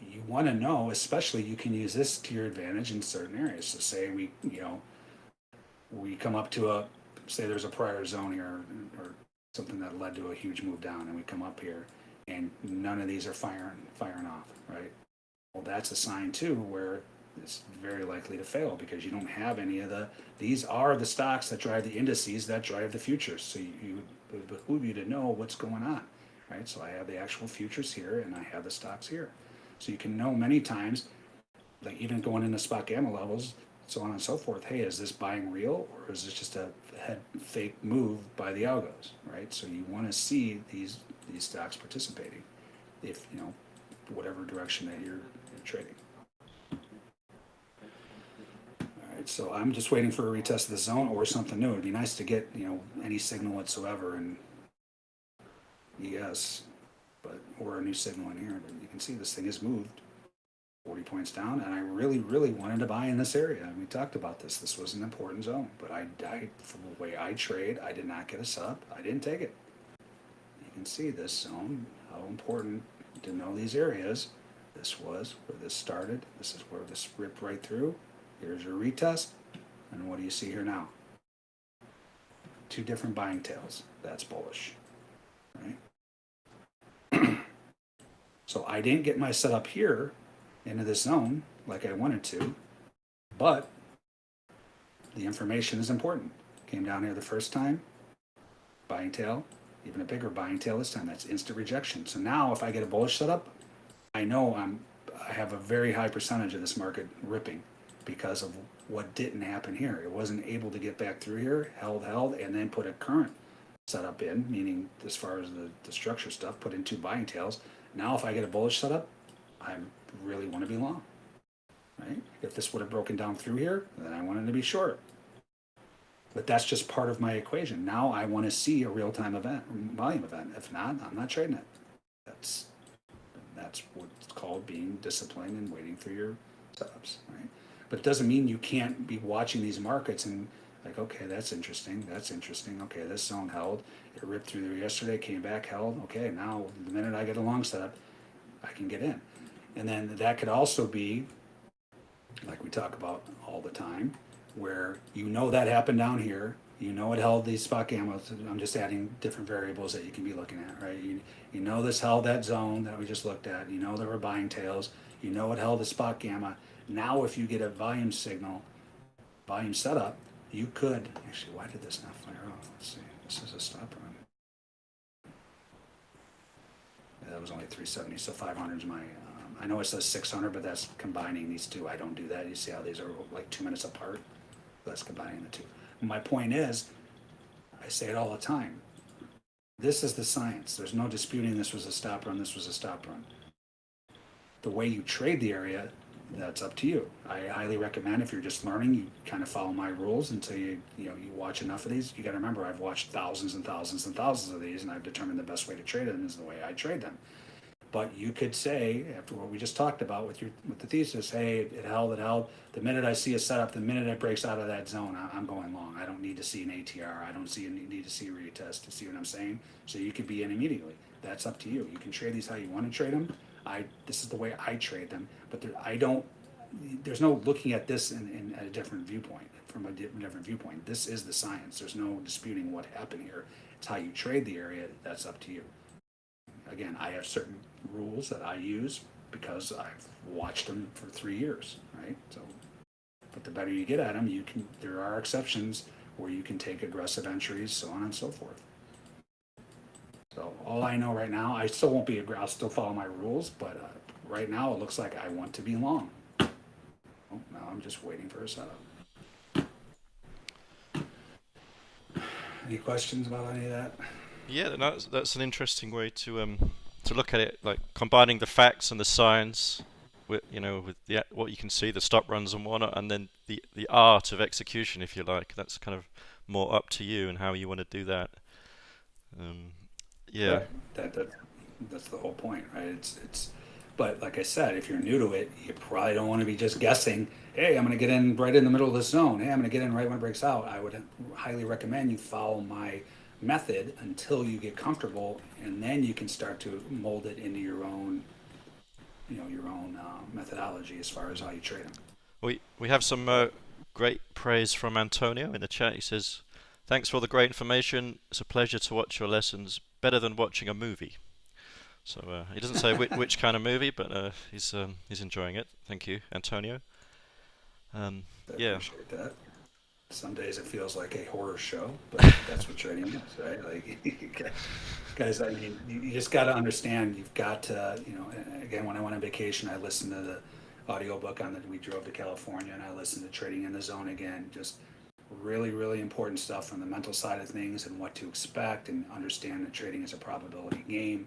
Speaker 2: you want to know, especially you can use this to your advantage in certain areas. So say we, you know, we come up to a, say there's a prior zone here or something that led to a huge move down and we come up here and none of these are firing, firing off, right? Well, that's a sign too where it's very likely to fail because you don't have any of the, these are the stocks that drive the indices that drive the futures. So you, you would behoove you to know what's going on, right? So I have the actual futures here and I have the stocks here. So you can know many times, like even going into SpotGamma levels, so on and so forth. Hey, is this buying real or is this just a head fake move by the algos, right? So you want to see these these stocks participating, if you know whatever direction that you're, you're trading. All right, so I'm just waiting for a retest of the zone or something new. It'd be nice to get, you know, any signal whatsoever and ES, but, or a new signal in here, but you can see this thing has moved forty points down, and I really, really wanted to buy in this area. And we talked about this. This was an important zone, but I, I, from the way I trade, I did not get a sub. I didn't take it. You can see this zone, how important to know these areas. This was where this started. This is where this ripped right through. Here's your retest. And what do you see here now? Two different buying tails. That's bullish. Right? so I didn't get my setup here into this zone like I wanted to, but the information is important. Came down here the first time, buying tail, even a bigger buying tail this time. That's instant rejection. So now if I get a bullish setup, I know I'm I have a very high percentage of this market ripping because of what didn't happen here. It wasn't able to get back through here, held, held, and then put a current setup in, meaning as far as the, the structure stuff, put in two buying tails. Now if I get a bullish setup, I really want to be long. Right? If this would have broken down through here, then I wanted to be short. But that's just part of my equation. Now I want to see a real-time event, volume event. If not, I'm not trading it. That's that's what's called being disciplined and waiting for your setups, right? But doesn't mean you can't be watching these markets and like, okay, that's interesting. That's interesting. Okay, this zone held. It ripped through there yesterday, came back, held. Okay, now the minute I get a long setup, I can get in. And then that could also be, like we talk about all the time, where you know that happened down here. You know it held these SpotGamma. I'm just adding different variables that you can be looking at, right? You, you know this held that zone that we just looked at. You know there were buying tails. You know it held the SpotGamma. Now if you get a volume signal, volume setup, you could, actually, why did this not fire off? Let's see, this is a stop run. That was only three seventy, so five hundred is my, um, I know it says six hundred, but that's combining these two. I don't do that. You see how these are like two minutes apart? That's combining the two. My point is, I say it all the time. This is the science. There's no disputing this was a stop run, this was a stop run. The way you trade the area, that's up to you. I highly recommend if you're just learning, you kind of follow my rules until you, you know, you watch enough of these. You gotta remember, I've watched thousands and thousands and thousands of these and I've determined the best way to trade them is the way I trade them. But you could say, after what we just talked about with your, with the thesis, hey, it held, it held. The minute I see a setup, the minute it breaks out of that zone, I- I'm going long. I don't need to see an ATR. I don't see, need to see a retest to see what I'm saying. So you could be in immediately. That's up to you. You can trade these how you want to trade them. I, this is the way I trade them, but there, I don't, there's no looking at this in, in at a different viewpoint, from a di- different viewpoint. This is the science. There's no disputing what happened here. It's how you trade the area. That's up to you again, I have certain rules that I use because I've watched them for three years, right? So, but the better you get at them, you can. There are exceptions where you can take aggressive entries, so on and so forth. So all I know right now, I still won't be. I'll still follow my rules, but uh, right now it looks like I want to be long. Oh, now I'm just waiting for a setup. Any questions about any of that?
Speaker 1: Yeah, that's that's an interesting way to um to look at it, like combining the facts and the science, with you know with the what you can see, the stop runs and whatnot, and then the the art of execution, if you like. That's kind of more up to you and how you want to do that. Um, yeah,
Speaker 2: That, that, that's the whole point, right? It's, it's, but like I said, if you're new to it, you probably don't want to be just guessing, hey, I'm going to get in right in the middle of this zone. Hey, I'm going to get in right when it breaks out. I would highly recommend you follow my method until you get comfortable and then you can start to mold it into your own, you know, your own uh, methodology as far as how you trade them.
Speaker 1: we we have some uh, great praise from Antonio in the chat. He says, "Thanks for all the great information. It's a pleasure to watch your lessons. Better than watching a movie." So uh, he doesn't say which, which kind of movie, but uh, he's um, he's enjoying it. Thank you, Antonio. Um, Yeah.
Speaker 2: Some days it feels like a horror show, but that's what trading is, right? Like, guys, I mean, you, you just got to understand. You've got to, you know. Again, when I went on vacation, I listened to the audiobook on that. We drove to California, and I listened to Trading in the Zone again. Just really, really important stuff from the mental side of things and what to expect, and understand that trading is a probability game.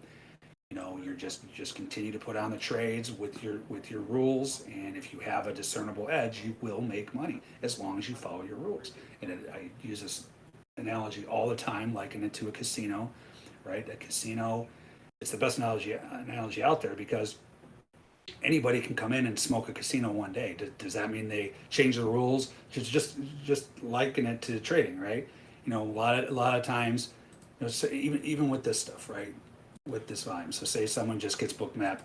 Speaker 2: You know, you're just you just continue to put on the trades with your with your rules, and if you have a discernible edge, you will make money as long as you follow your rules. And it, I use this analogy all the time, liken it to a casino, right? A casino, it's the best analogy analogy out there because anybody can come in and smoke a casino one day. Does, does that mean they change the rules? Just just just liken it to trading, right? You know, a lot of a lot of times, you know, so even even with this stuff, right? With this volume. So say someone just gets Bookmap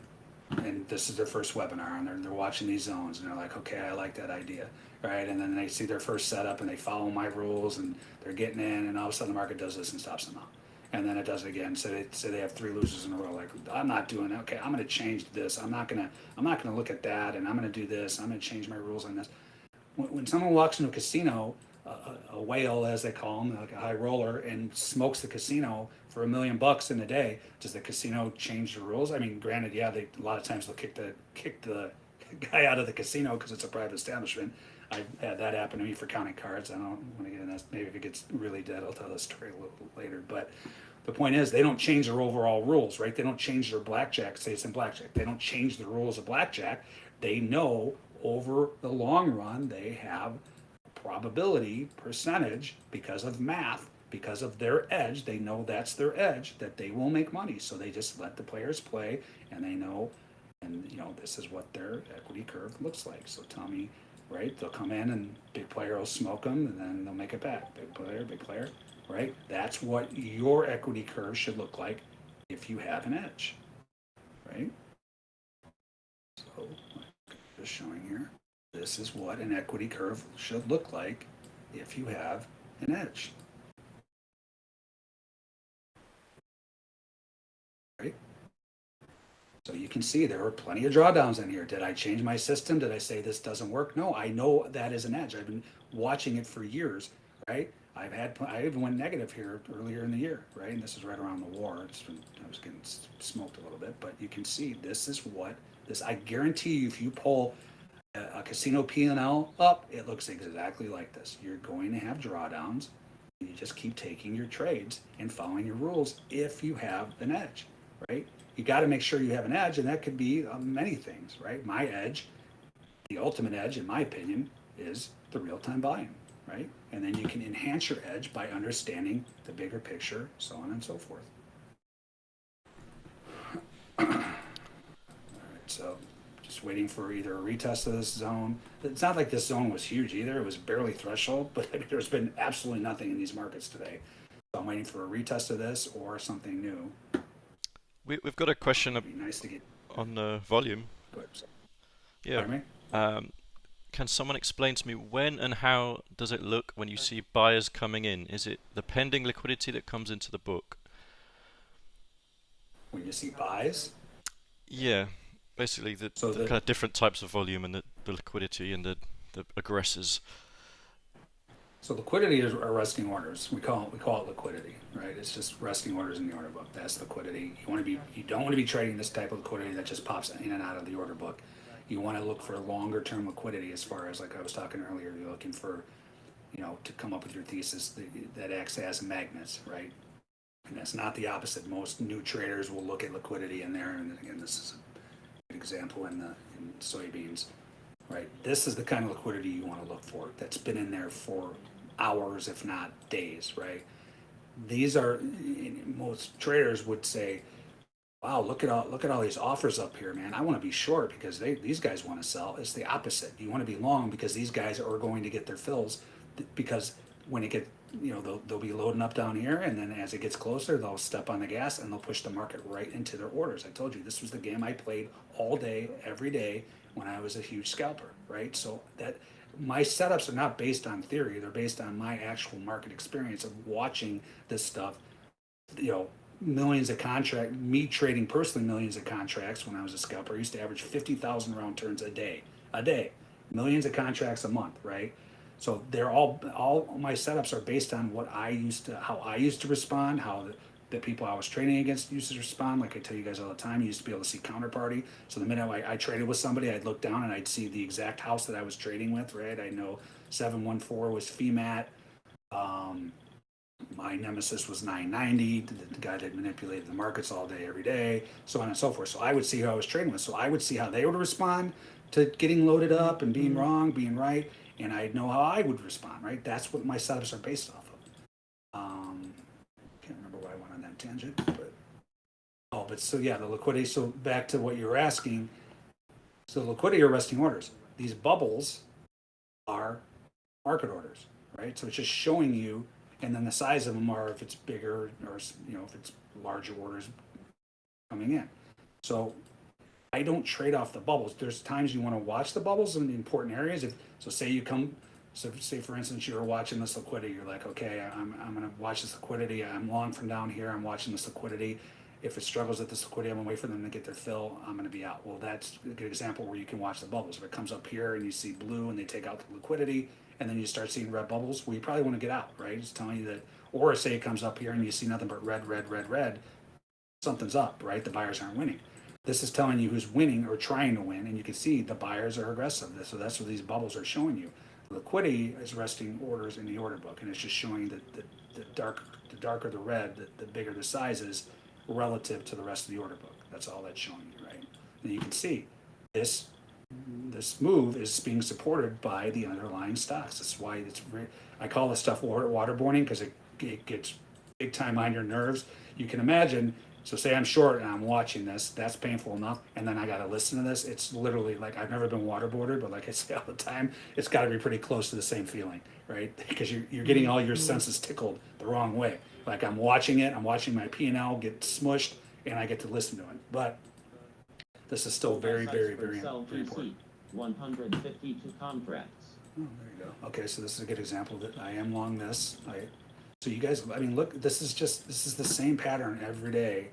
Speaker 2: and this is their first webinar and they're, they're watching these zones and they're like, okay, I like that idea, right? And then they see their first setup and they follow my rules and they're getting in and all of a sudden the market does this and stops them out. And then it does it again. So they say they have three losers in a row. Like I'm not doing. Okay, I'm going to change this. I'm not going to. I'm not to look at that. And I'm going to do this. I'm going to change my rules on this. When, when someone walks into a casino, a, a whale, as they call them, like a high roller, and smokes the casino for a million bucks in a day, does the casino change the rules? I mean, granted, yeah, they a lot of times they'll kick the kick the guy out of the casino because it's a private establishment. I've had that happen to me for counting cards. I don't want to get into that. Maybe if it gets really dead, I'll tell the story a little later. But the point is, they don't change their overall rules, right? They don't change their blackjack. Say it's in blackjack. They don't change the rules of blackjack. They know over the long run they have probability percentage because of math because of their edge they know that's their edge that they will make money so they just let the players play and they know and you know this is what their equity curve looks like so tell me right? They'll come in and big player will smoke them and then they'll make it back. Big player big player right? That's what your equity curve should look like if you have an edge right? So just showing here this is what an equity curve should look like if you have an edge. So you can see there are plenty of drawdowns in here. Did I change my system? Did I say this doesn't work? No, I know that is an edge. I've been watching it for years, right? I've had, I even went negative here earlier in the year, right? And this is right around the war. Been, I was getting smoked a little bit, but you can see this is what this, I guarantee you, if you pull a, a casino P&L up, it looks exactly like this. You're going to have drawdowns. You just keep taking your trades and following your rules if you have an edge, right? You got to make sure you have an edge, and that could be uh, many things, right? My edge, the ultimate edge, in my opinion, is the real-time volume, right? And then you can enhance your edge by understanding the bigger picture, so on and so forth. All right, so just waiting for either a retest of this zone. It's not like this zone was huge either. It was barely threshold, but there's been absolutely nothing in these markets today. So I'm waiting for a retest of this or something new.
Speaker 1: We, we've got a question
Speaker 2: nice
Speaker 1: on the volume. Yeah. Um, can someone explain to me when and how does it look when you see buyers coming in? Is it the pending liquidity that comes into the book?
Speaker 2: When you see buys,
Speaker 1: Yeah, basically the,
Speaker 2: So
Speaker 1: the
Speaker 2: the-
Speaker 1: kind of different types of volume and the, the liquidity and the, the aggressors.
Speaker 2: So liquidity is are resting orders. We call it we call it liquidity, right? It's just resting orders in the order book. That's liquidity. You want to be you don't want to be trading this type of liquidity that just pops in and out of the order book. You want to look for longer term liquidity as far as like I was talking earlier. You're looking for, you know, to come up with your thesis that, that acts as magnets, right? And that's not the opposite. Most new traders will look at liquidity in there, and again, this is an example in the in soybeans right? This is the kind of liquidity you want to look for that's been in there for hours, if not days, right? These are most traders would say, "Wow, look at all look at all these offers up here, man. I want to be short because they these guys want to sell." It's the opposite. You want to be long because these guys are going to get their fills because when it get you know they'll, they'll be loading up down here and then as it gets closer they'll step on the gas and they'll push the market right into their orders i told you this was the game i played all day every day when i was a huge scalper right so that my setups are not based on theory. They're based on my actual market experience of watching this stuff you know millions of contract me trading personally millions of contracts when i was a scalper. I used to average 50000 round turns a day a day millions of contracts a month right? So they're all all my setups are based on what I used to how I used to respond, how the, people I was trading against used to respond. Like I tell you guys all the time, you used to be able to see counterparty. So the minute I, I traded with somebody, I'd look down and I'd see the exact house that I was trading with. Right, I know seven one four was FIMAT. Um, my nemesis was 990, the, the guy that manipulated the markets all day, every day, so on and so forth. So I would see who I was trading with. So I would see how they would respond to getting loaded up and being wrong, being right, and I'd know how I would respond, right? That's what my setups are based off of. Um, can't remember why I went on that tangent, but oh, but so yeah, the liquidity. So back to what you were asking. So liquidity are resting orders. These bubbles are market orders, right? So it's just showing you, and then the size of them are if it's bigger or you know if it's larger orders coming in. So I don't trade off the bubbles. There's times you want to watch the bubbles in the important areas. If so, say you come, so say for instance you're watching this liquidity, you're like, okay, I'm I'm gonna watch this liquidity. I'm long from down here. I'm watching this liquidity. If it struggles at this liquidity, I'm gonna wait for them to get their fill. I'm gonna be out. Well, that's a good example where you can watch the bubbles. If it comes up here and you see blue and they take out the liquidity, and then you start seeing red bubbles, well, you probably want to get out, right? It's telling you that. Or say it comes up here and you see nothing but red, red, red, red. Something's up, right? The buyers aren't winning. This is telling you who's winning or trying to win, and you can see the buyers are aggressive. So that's what these bubbles are showing you. Liquidity is resting orders in the order book, and it's just showing that the, the dark, the darker the red, the, the bigger the size is relative to the rest of the order book. That's all that's showing you, right? And you can see this this move is being supported by the underlying stocks. That's why it's I call this stuff water waterboarding because it, it gets big time on your nerves. You can imagine. So say I'm short and I'm watching this, that's painful enough, and then I got to listen to this. It's literally like I've never been waterboarded, but like I say all the time, it's got to be pretty close to the same feeling, right? Because you're you're getting all your mm-hmm. senses tickled the wrong way. Like I'm watching it, I'm watching my P and L get smushed, and I get to listen to it. But this is still very, very, very, very important.
Speaker 3: One hundred fifty-two contracts.
Speaker 2: Oh, there you go. Okay, so this is a good example that I am long this. I, so you guys, I mean, look, this is just, this is the same pattern every day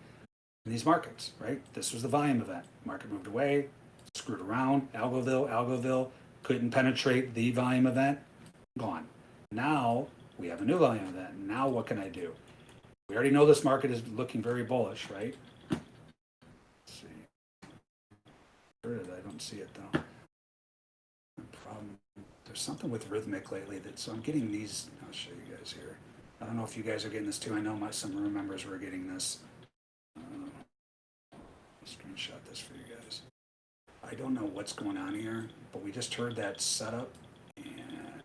Speaker 2: in these markets, right? This was the volume event. Market moved away, screwed around, Algoville, Algoville, couldn't penetrate the volume event, gone. Now we have a new volume event. Now what can I do? We already know this market is looking very bullish, right? Let's see. Where did I don't see it though. Problem there's something with Rithmic lately that so I'm getting these. I'll show you guys here. I don't know if you guys are getting this too. I know my some room members were getting this. Uh, screenshot this for you guys. I don't know what's going on here, but we just heard that setup, and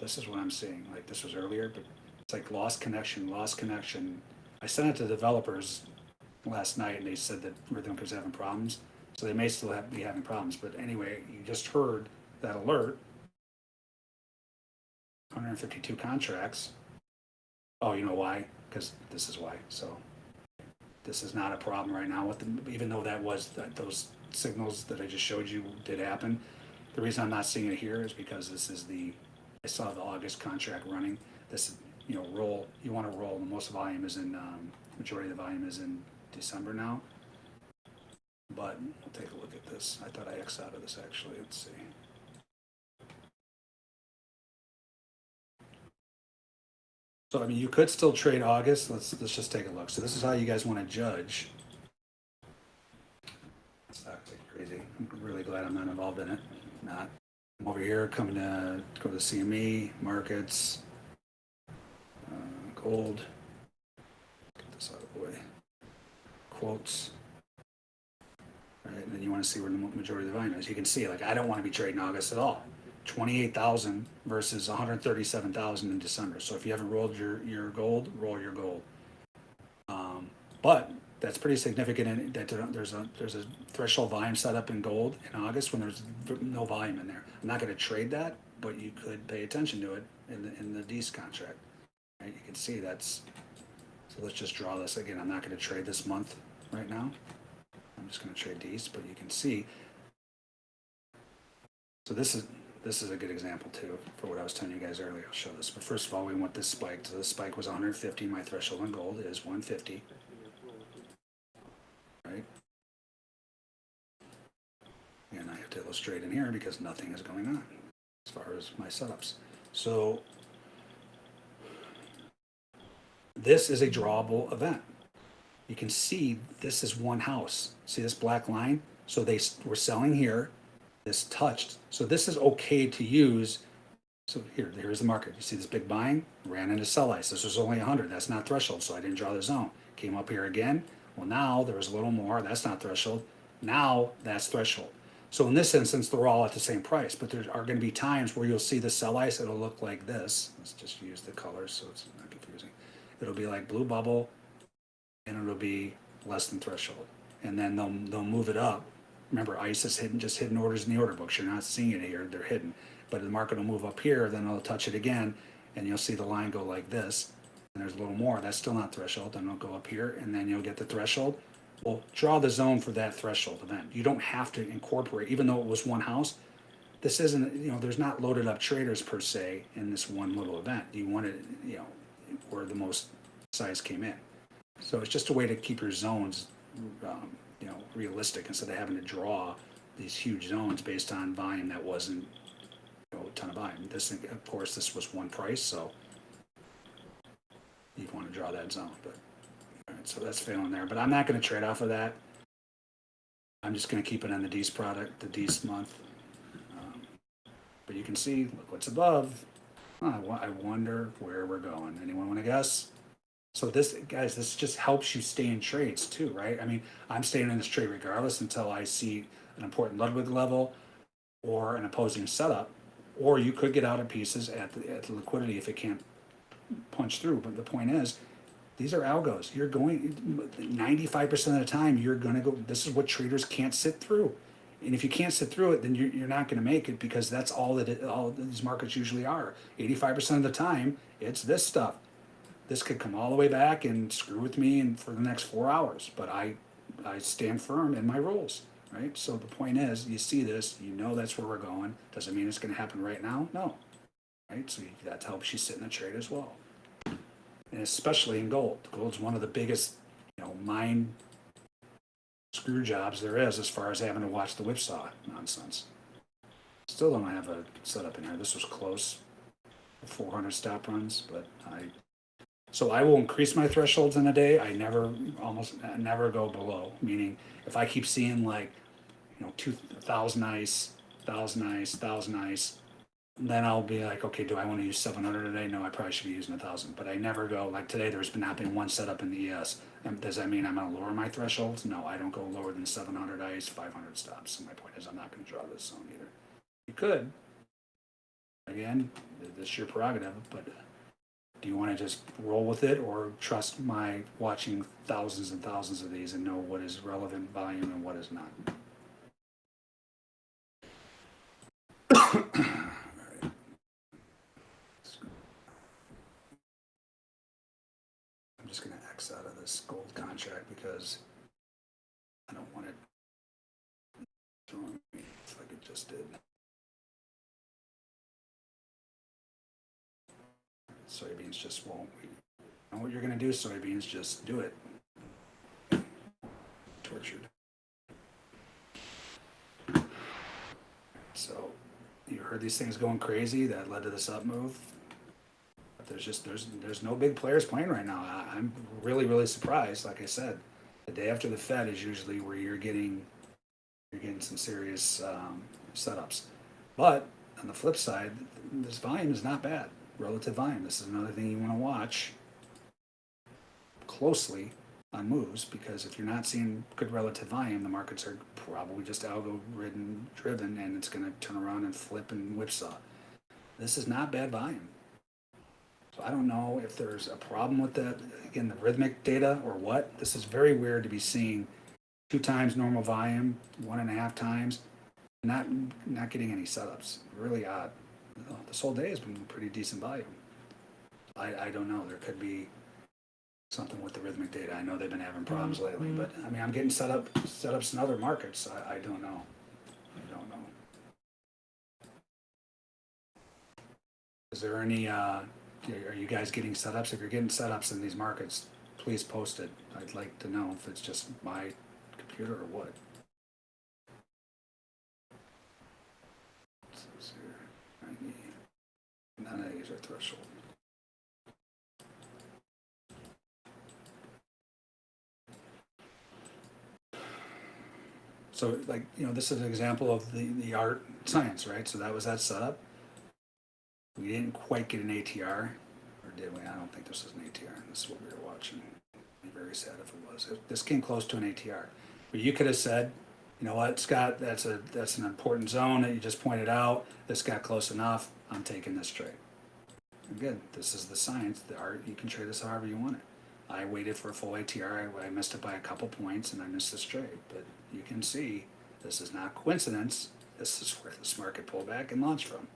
Speaker 2: this is what I'm seeing. Like this was earlier, but it's like lost connection, lost connection. I sent it to developers last night, and they said that Rithmic was having problems. So they may still have, be having problems. But anyway, you just heard that alert. 152 contracts. Oh, you know why? Because this is why. So this is not a problem right now with them, even though that was that those signals that I just showed you did happen. The reason I'm not seeing it here is because this is the I saw the August contract running. This you know roll you want to roll. The most volume is in um, majority of the volume is in December now. But we'll take a look at this. I thought I X out of this actually. Let's see. So I mean, you could still trade August. Let's let's just take a look. So this is how you guys want to judge. It's actually crazy. I'm really glad I'm not involved in it. Not. I'm over here coming to go to the CME markets, uh, gold. Get this out of the way. Quotes. Right, and then you want to see where the majority of the volume is. You can see, like, I don't want to be trading August at all. 28,000 versus 137,000 in December. So if you haven't rolled your, your gold, roll your gold. Um, but that's pretty significant in that there's a there's a threshold volume set up in gold in August when there's no volume in there. I'm not going to trade that, but you could pay attention to it in the in the D's contract. Right? You can see that's. So let's just draw this again. I'm not going to trade this month right now. I'm just going to trade D's, but you can see. So this is this is a good example too for what I was telling you guys earlier. I'll show this. But first of all, we want this spike. So the spike was 150. My threshold on gold is 150. Right? And I have to illustrate in here because nothing is going on as far as my setups. So this is a drawable event. You can see this is one house. See this black line? So they were selling here this touched. So this is okay to use So here, here's the market. You see this big buying? Ran into sell ice. This was only 100. That's not threshold, so I didn't draw the zone. Came up here again. Well, now there was a little more. That's not threshold. Now that's threshold. So in this instance, they're all at the same price, but there are going to be times where you'll see the sell ice. It'll look like this. Let's just use the colors so it's not confusing. It'll be like blue bubble, and it'll be less than threshold. And then they'll they'll move it up. Remember, ISIS hidden, just hidden orders in the order books. You're not seeing it here; they're hidden. But the market will move up here, then it'll touch it again, and you'll see the line go like this. And there's a little more. That's still not threshold. Then it'll go up here, and then you'll get the threshold. Well, draw the zone for that threshold event. You don't have to incorporate, even though it was one house. This isn't, you know, there's not loaded up traders per se in this one little event. You want it, you know, where the most size came in. So it's just a way to keep your zones, um, you know, realistic instead of having to draw these huge zones based on volume that wasn't, you know, a ton of volume. This, of course, this was one price, so you'd want to draw that zone, but, all right, so that's failing there. But I'm not going to trade off of that. I'm just going to keep it on the D's product, the D's month. Um, But you can see, look what's above. I I wonder where we're going. Anyone want to guess? So this, guys, this just helps you stay in trades too, right? I mean, I'm staying in this trade regardless until I see an important Ludwig level or an opposing setup. Or you could get out of pieces at the, at the liquidity if it can't punch through. But the point is, these are algos. You're going 95% of the time, you're going to go. This is what traders can't sit through. And if you can't sit through it, then you're, you're not going to make it because that's all that it, all these markets usually are. 85% of the time, it's this stuff this could come all the way back and screw with me and for the next four hours but i i stand firm in my rules right? So the point is you see this you know that's where we're going. Doesn't mean it's going to happen right now no. Right? So that helps you sit in the trade as well. And especially in gold. Gold's one of the biggest you know mind screw jobs there is as far as having to watch the whipsaw nonsense. Still don't have a setup in here. This was close. 400 stop runs but i so I will increase my thresholds in a day. I never, almost never go below. Meaning, if I keep seeing like, you know, two thousand ice, thousand ice, thousand ice, then I'll be like, okay, do I want to use seven hundred a day? No, I probably should be using a thousand. But I never go like today. There's been not been one setup in the ES. Does that mean I'm going to lower my thresholds? No, I don't go lower than seven hundred ice, five hundred stops. So my point is, I'm not going to draw this zone either. You could. Again, this is your prerogative, but uh, do you want to just roll with it or trust my watching thousands and thousands of these and know what is relevant volume and what is not? I'm just going to X out of this gold contract because I don't want it throwing me like it just did. Soybeans just won't. Know what you're gonna do, soybeans, just do it. Tortured. So, you heard these things going crazy that led to this up move. But there's just, there's, there's no big players playing right now. I, I'm really, really surprised, like I said. The day after the Fed is usually where you're getting, you're getting some serious, um, setups. But, on the flip side, this volume is not bad relative volume. This is another thing you want to watch closely on moves because if you're not seeing good relative volume, the markets are probably just algo ridden driven and it's going to turn around and flip and whipsaw. This is not bad volume. So I don't know if there's a problem with that, again, the Rithmic data or what. This is very weird to be seeing two times normal volume, one and a half times, not not getting any setups. Really odd. This whole day has been pretty decent volume. I, I don't know. There could be something with the Rithmic data. I know they've been having problems lately, but I mean, I'm getting set up setups in other markets. I, I don't know. I don't know. Is there any? Uh, are you guys getting setups? If you're getting setups in these markets, please post it. I'd like to know if it's just my computer or what. Says here, 90. None of these are threshold. So like, you know, this is an example of the, the art science, right? So that was that setup. We didn't quite get an ATR, or did we? I don't think this was an ATR. This is what we were watching. Be very sad if it was. This came close to an ATR. But you could have said, you know what, Scott, that's a, that's an important zone that you just pointed out. This got close enough. I'm taking this trade. Again, this is the science, the art, you can trade this however you want it. I waited for a full ATR, I, I missed it by a couple points and I missed this trade, but you can see, this is not coincidence, this is where this market pullback and launch from.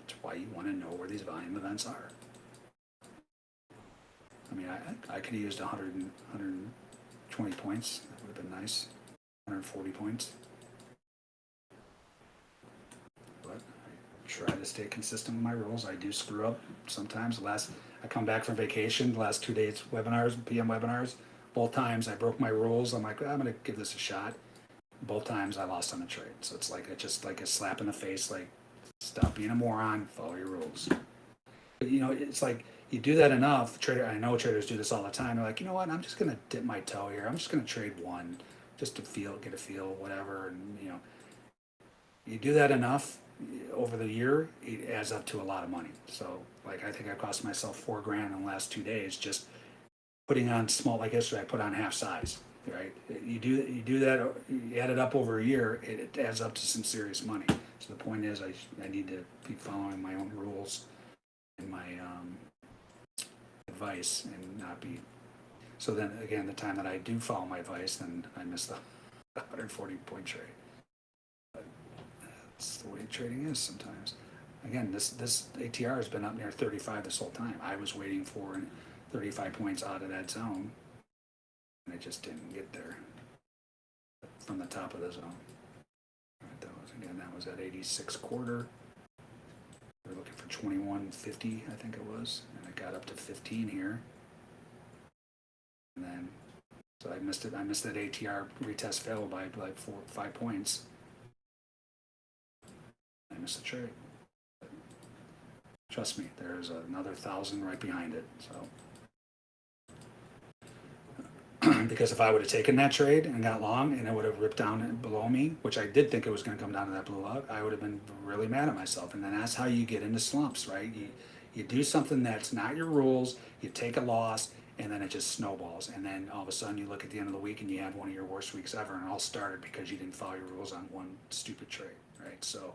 Speaker 2: That's why you wanna know where these volume events are. I mean, I, I could have used a hundred and, hundred and twenty points, that would have been nice, hundred and forty points. But I try to stay consistent with my rules. I do screw up sometimes. The last I come back from vacation, the last two days webinars, PM webinars, both times I broke my rules. I'm like, I'm gonna give this a shot. Both times I lost on the trade. So it's like it's just like a slap in the face, like stop being a moron, follow your rules. But you know, it's like you do that enough. Trader, I know traders do this all the time. They're like, you know what? I'm just gonna dip my toe here. I'm just gonna trade one, just to feel, get a feel, whatever. And you know, you do that enough over the year, it adds up to a lot of money. So, like, I think I cost myself four grand in the last two days just putting on small. Like yesterday, I put on half size. Right? You do you do that. You add it up over a year, it, it adds up to some serious money. So the point is, I I need to be following my own rules and my um, advice and not be. So then again, the time that I do follow my advice, then I miss the 140 point trade. That's the way trading is sometimes. Again, this this ATR has been up near 35 this whole time. I was waiting for 35 points out of that zone, and it just didn't get there from the top of the zone. Right, that was again that was at 86 quarter. We are looking for 2150, I think it was, and it got up to 15 here. And then, so I missed it. I missed that ATR retest fail by like four, five points. I missed the trade. Trust me, there's another thousand right behind it. So, because if I would have taken that trade and got long, and it would have ripped down below me, which I did think it was going to come down to that blue lug, I would have been really mad at myself. And then that's how you get into slumps, right? You you do something that's not your rules, you take a loss, and then it just snowballs. And then all of a sudden, you look at the end of the week and you have one of your worst weeks ever, and it all started because you didn't follow your rules on one stupid trade, right? So.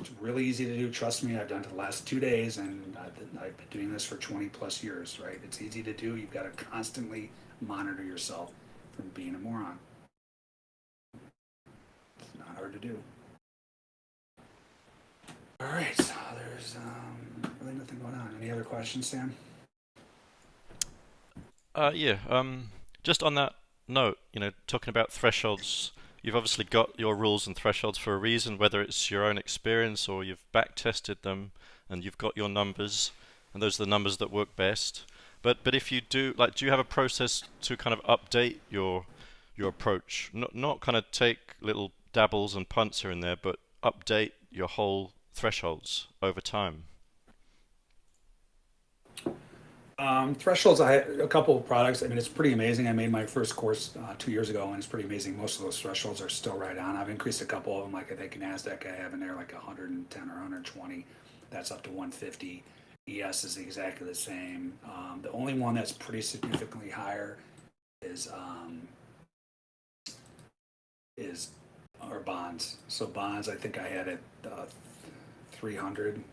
Speaker 2: It's really easy to do. Trust me, I've done it the last two days, and I've been, I've been doing this for 20 plus years, right? It's easy to do. You've got to constantly monitor yourself from being a moron. It's not hard to do. All right, so there's um, really nothing going on. Any other questions, Sam?
Speaker 1: Uh, yeah. Um, just on that note, you know, talking about thresholds, you've obviously got your rules and thresholds for a reason, whether it's your own experience or you've back tested them and you've got your numbers, and those are the numbers that work best. But but if you do, like, do you have a process to kind of update your your approach? Not not kind of take little dabbles and punts here and there, but update your whole thresholds over time.
Speaker 2: Um, thresholds, I have a couple of products. I mean, it's pretty amazing. I made my first course uh, two years ago, and it's pretty amazing. Most of those thresholds are still right on. I've increased a couple of them, like I think NASDAQ, I have in there like 110 or 120. That's up to 150. ES is exactly the same. Um, the only one that's pretty significantly higher is um, is our bonds. So bonds, I think I had it uh, 300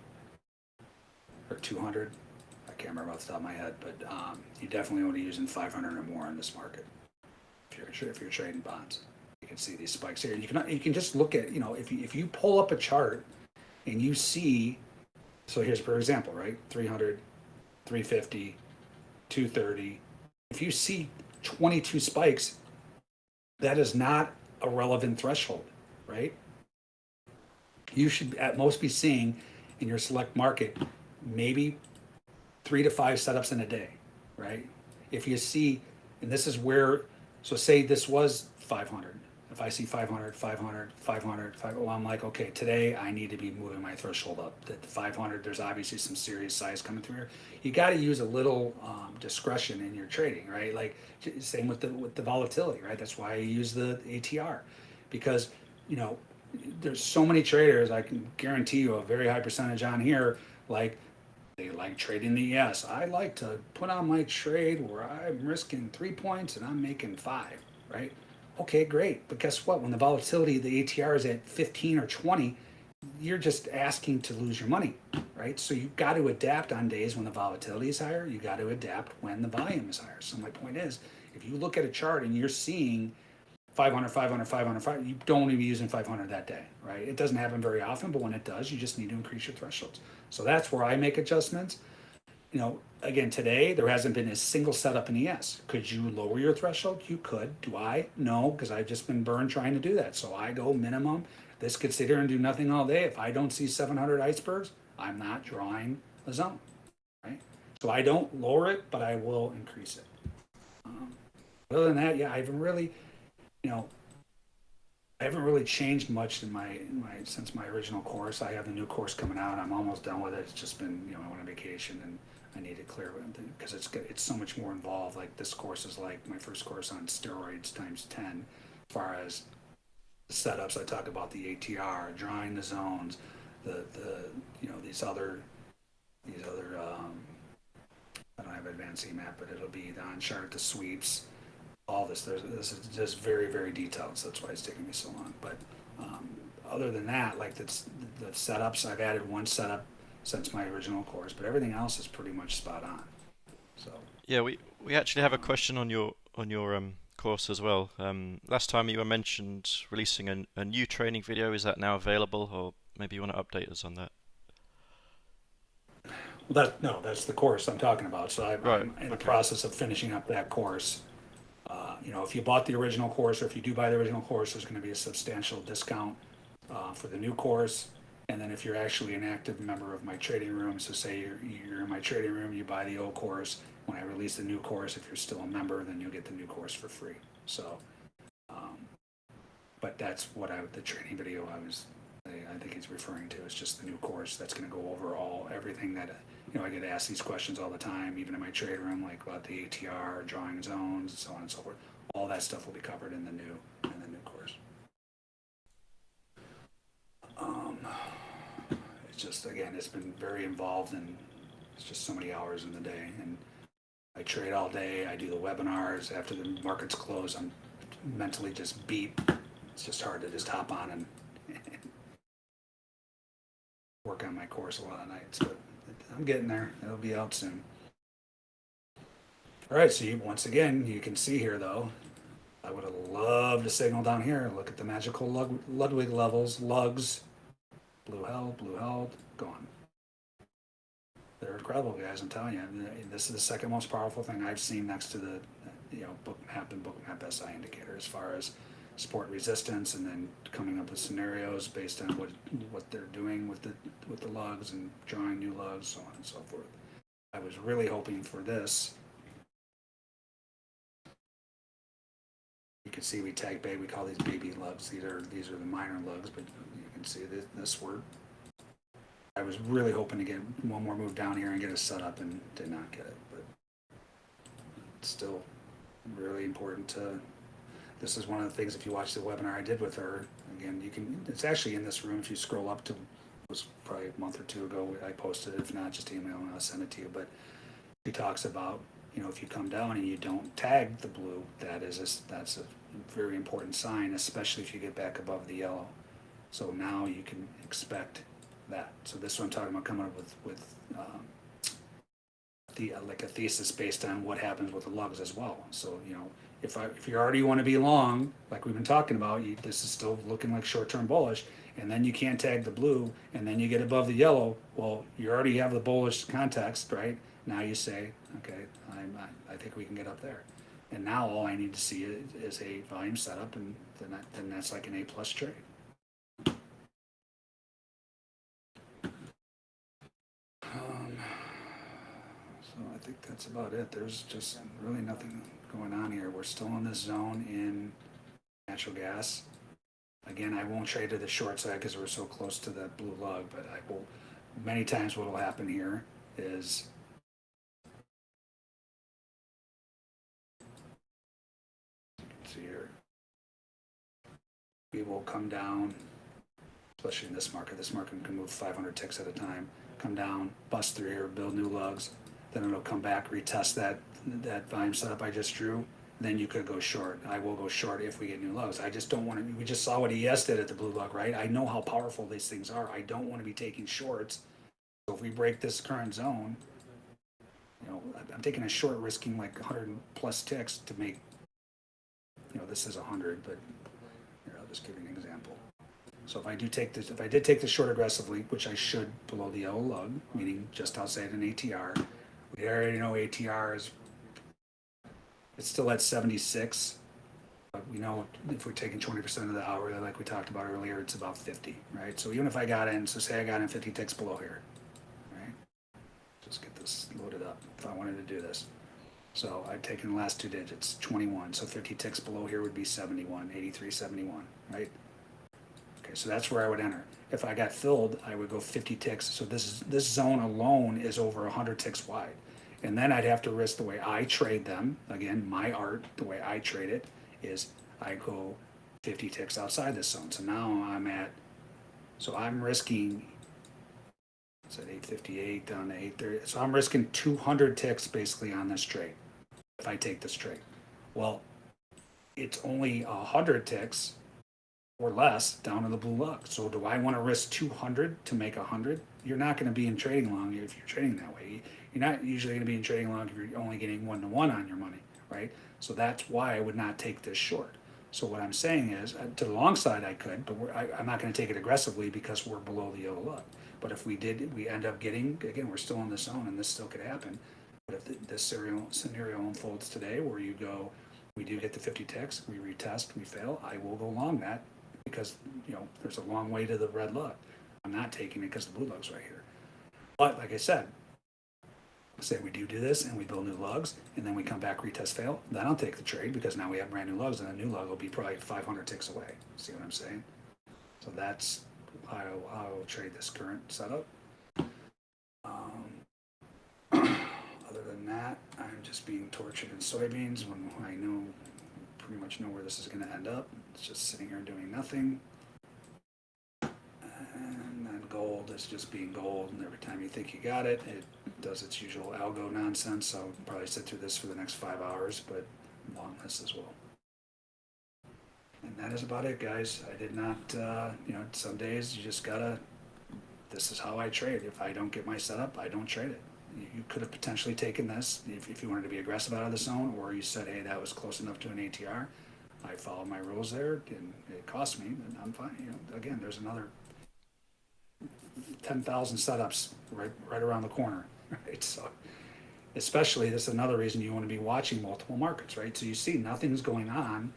Speaker 2: or 200. Can't remember off the top of my head, but um, you definitely want to be using 500 or more in this market if you're if you're trading bonds. You can see these spikes here. You can you can just look at you know if you, if you pull up a chart and you see so here's for example right 300 350 230 if you see 22 spikes that is not a relevant threshold right you should at most be seeing in your select market maybe three to five setups in a day, right? If you see, and this is where, so say this was 500. If I see 500, 500, 500, 500 well, I'm like, okay, today I need to be moving my threshold up. That 500, there's obviously some serious size coming through here. You got to use a little um, discretion in your trading, right? Like same with the with the volatility, right? That's why I use the ATR, because you know there's so many traders. I can guarantee you a very high percentage on here like they like trading the ES. I like to put on my trade where I'm risking three points and I'm making five, right? Okay, great. But guess what? When the volatility, of the ATR is at 15 or 20, you're just asking to lose your money, right? So you've got to adapt on days when the volatility is higher. You got to adapt when the volume is higher. So my point is, if you look at a chart and you're seeing 500, 500, 500, 500, you don't to be using 500 that day, right? It doesn't happen very often, but when it does, you just need to increase your thresholds. So that's where I make adjustments. You know, again, today there hasn't been a single setup in ES. Could you lower your threshold? You could. Do I? No, because I've just been burned trying to do that. So I go minimum. This could sit here and do nothing all day. If I don't see 700 icebergs, I'm not drawing a zone, right? So I don't lower it, but I will increase it. Um, other than that, yeah, I haven't really, you know, I haven't really changed much in my, in my since my original course. I have the new course coming out. I'm almost done with it. It's just been, you know, I went on vacation and I need to clear because it's it's so much more involved. Like this course is like my first course on steroids times ten, as far as setups. I talk about the ATR, drawing the zones, the the you know these other these other um, I don't have advanced map, but it'll be the on chart, the sweeps, all this. There's this is just very very detailed. So that's why it's taking me so long. But um, other than that, like that's the setups, I've added one setup since my original course, but everything else is pretty much spot on. So
Speaker 1: Yeah, we we actually have a question on your on your um, course as well. Um, last time you were mentioned releasing a, a new training video. Is that now available, or maybe you want to update us on that?
Speaker 2: Well, that no, that's the course I'm talking about. So I,
Speaker 1: Right,
Speaker 2: I'm in the process of finishing up that course. Uh, you know, if you bought the original course, or if you do buy the original course, there's going to be a substantial discount uh, for the new course. And then if you're actually an active member of my trading room, so say you're, you're in my trading room, you buy the old course. When I release the new course, if you're still a member, then you'll get the new course for free. So, um, but that's what I the training video I was I, I think he's referring to is just the new course that's going to go over all everything that you know I get asked these questions all the time, even in my trade room, like about the ATR, drawing zones, and so on and so forth. All that stuff will be covered in the new in the new course. Um, it's just again, it's been very involved and it's just so many hours in the day and. I trade all day. I do the webinars after the markets close. I'm mentally just beat. It's just hard to just hop on and work on my course a lot of nights, but I'm getting there. It'll be out soon. All right, so you, once again, you can see here though, I would have loved to signal down here. Look at the magical Ludwig levels, lugs, blue held, blue held, gone. They're incredible guys, I'm telling you. This is the second most powerful thing I've seen next to the, you know, Bookmap and Bookmap SI indicator as far as support resistance and then coming up with scenarios based on what what they're doing with the with the lugs and drawing new lugs, so on and so forth. I was really hoping for this. You can see we tag bay. We call these baby lugs. These are these are the minor lugs, but you can see this, this word. I was really hoping to get one more move down here and get it set up, and did not get it. But it's still really important to this is one of the things if you watch the webinar I did with her again you can it's actually in this room if you scroll up to it was probably a month or two ago I posted it if not just email and I'll send it to you but she talks about you know if you come down and you don't tag the blue that is a, that's a very important sign especially if you get back above the yellow. So now you can expect that. So this is what I'm talking about coming up with with um, the like a thesis based on what happens with the lugs as well. So you know if I, if you already want to be long, like we've been talking about, you, this is still looking like short-term bullish, and then you can't tag the blue, and then you get above the yellow. Well, you already have the bullish context, right? Now you say, okay, I'm, I, I think we can get up there, and now all I need to see is, is a volume setup, and then that, then that's like an A plus trade. Um, so I think that's about it. There's just really nothing going on here. We're still in this zone in natural gas. Again, I won't trade to the short side because we're so close to the blue lug, but I will, many times what will happen here is see here. We will come down, especially in this market. This market can move 500 ticks at a time. come down, bust through here, build new lugs, then it'll come back, retest that, that volume setup I just drew, then you could go short. I will go short if we get new lows. I just don't want to, we just saw what ES did at the blue lug, right? I know how powerful these things are. I don't want to be taking shorts. So if we break this current zone, you know, I'm taking a short risking like hundred plus ticks to make, you know, this is hundred, but here, I'll just give you an example. So if I do take this, if I did take the short aggressively, which I should below the yellow lug, meaning just outside an ATR, we already know ATR is, it's still at seventy-six. But we know if we're taking twenty percent of the hour, like we talked about earlier, it's about fifty, right? So even if I got in, so say I got in fifty ticks below here, right? Just get this loaded up if I wanted to do this. So I've taken the last two digits, twenty-one, so fifty ticks below here would be 71, 83, 71, right? Okay, so that's where I would enter. If I got filled, I would go fifty ticks, so this is, this zone alone is over hundred ticks wide. And then I'd have to risk the way I trade them, again, my art, the way I trade it, is I go fifty ticks outside this zone, so now I'm at, so I'm risking it's at eight fifty-eight down to eight thirty, so I'm risking two hundred ticks basically on this trade, if I take this trade. Well, it's only hundred ticks or less down to the blue lug, so do I wanna risk two hundred to make hundred? You're not gonna be in trading long if you're trading that way, you're not usually gonna be in trading long if you're only getting one to one on your money, right? So that's why I would not take this short. So what I'm saying is, uh, to the long side I could, but I, I'm not gonna take it aggressively because we're below the yellow lug. But if we did, we end up getting, again, we're still in the zone and this still could happen. But if th- this scenario, scenario unfolds today where you go, we do get the fifty ticks, we retest, we fail, I will go long that because, you know, there's a long way to the red look. I'm not taking it because the blue looks right here. But like I said, say we do do this and we build new lugs and then we come back retest fail, then I'll take the trade because now we have brand new lugs and the new lug will be probably five hundred ticks away. See what I'm saying? So that's how I will trade this current setup. Um, other than that, I'm just being tortured in soybeans when I know pretty much know where this is going to end up. It's just sitting here doing nothing. And gold is just being gold, and every time you think you got it, it does its usual algo nonsense. So I'll probably sit through this for the next five hours, but long this as well. And that is about it, guys. I did not, uh, you know, some days you just gotta. This is how I trade. If I don't get my setup, I don't trade it. You, you could have potentially taken this if, if you wanted to be aggressive out of the zone, or you said, hey, that was close enough to an ATR. I followed my rules there, and it cost me, and I'm fine. You know, again, there's another ten thousand setups right right around the corner, right? So, especially this is another reason you want to be watching multiple markets, right? So you see nothing's going on.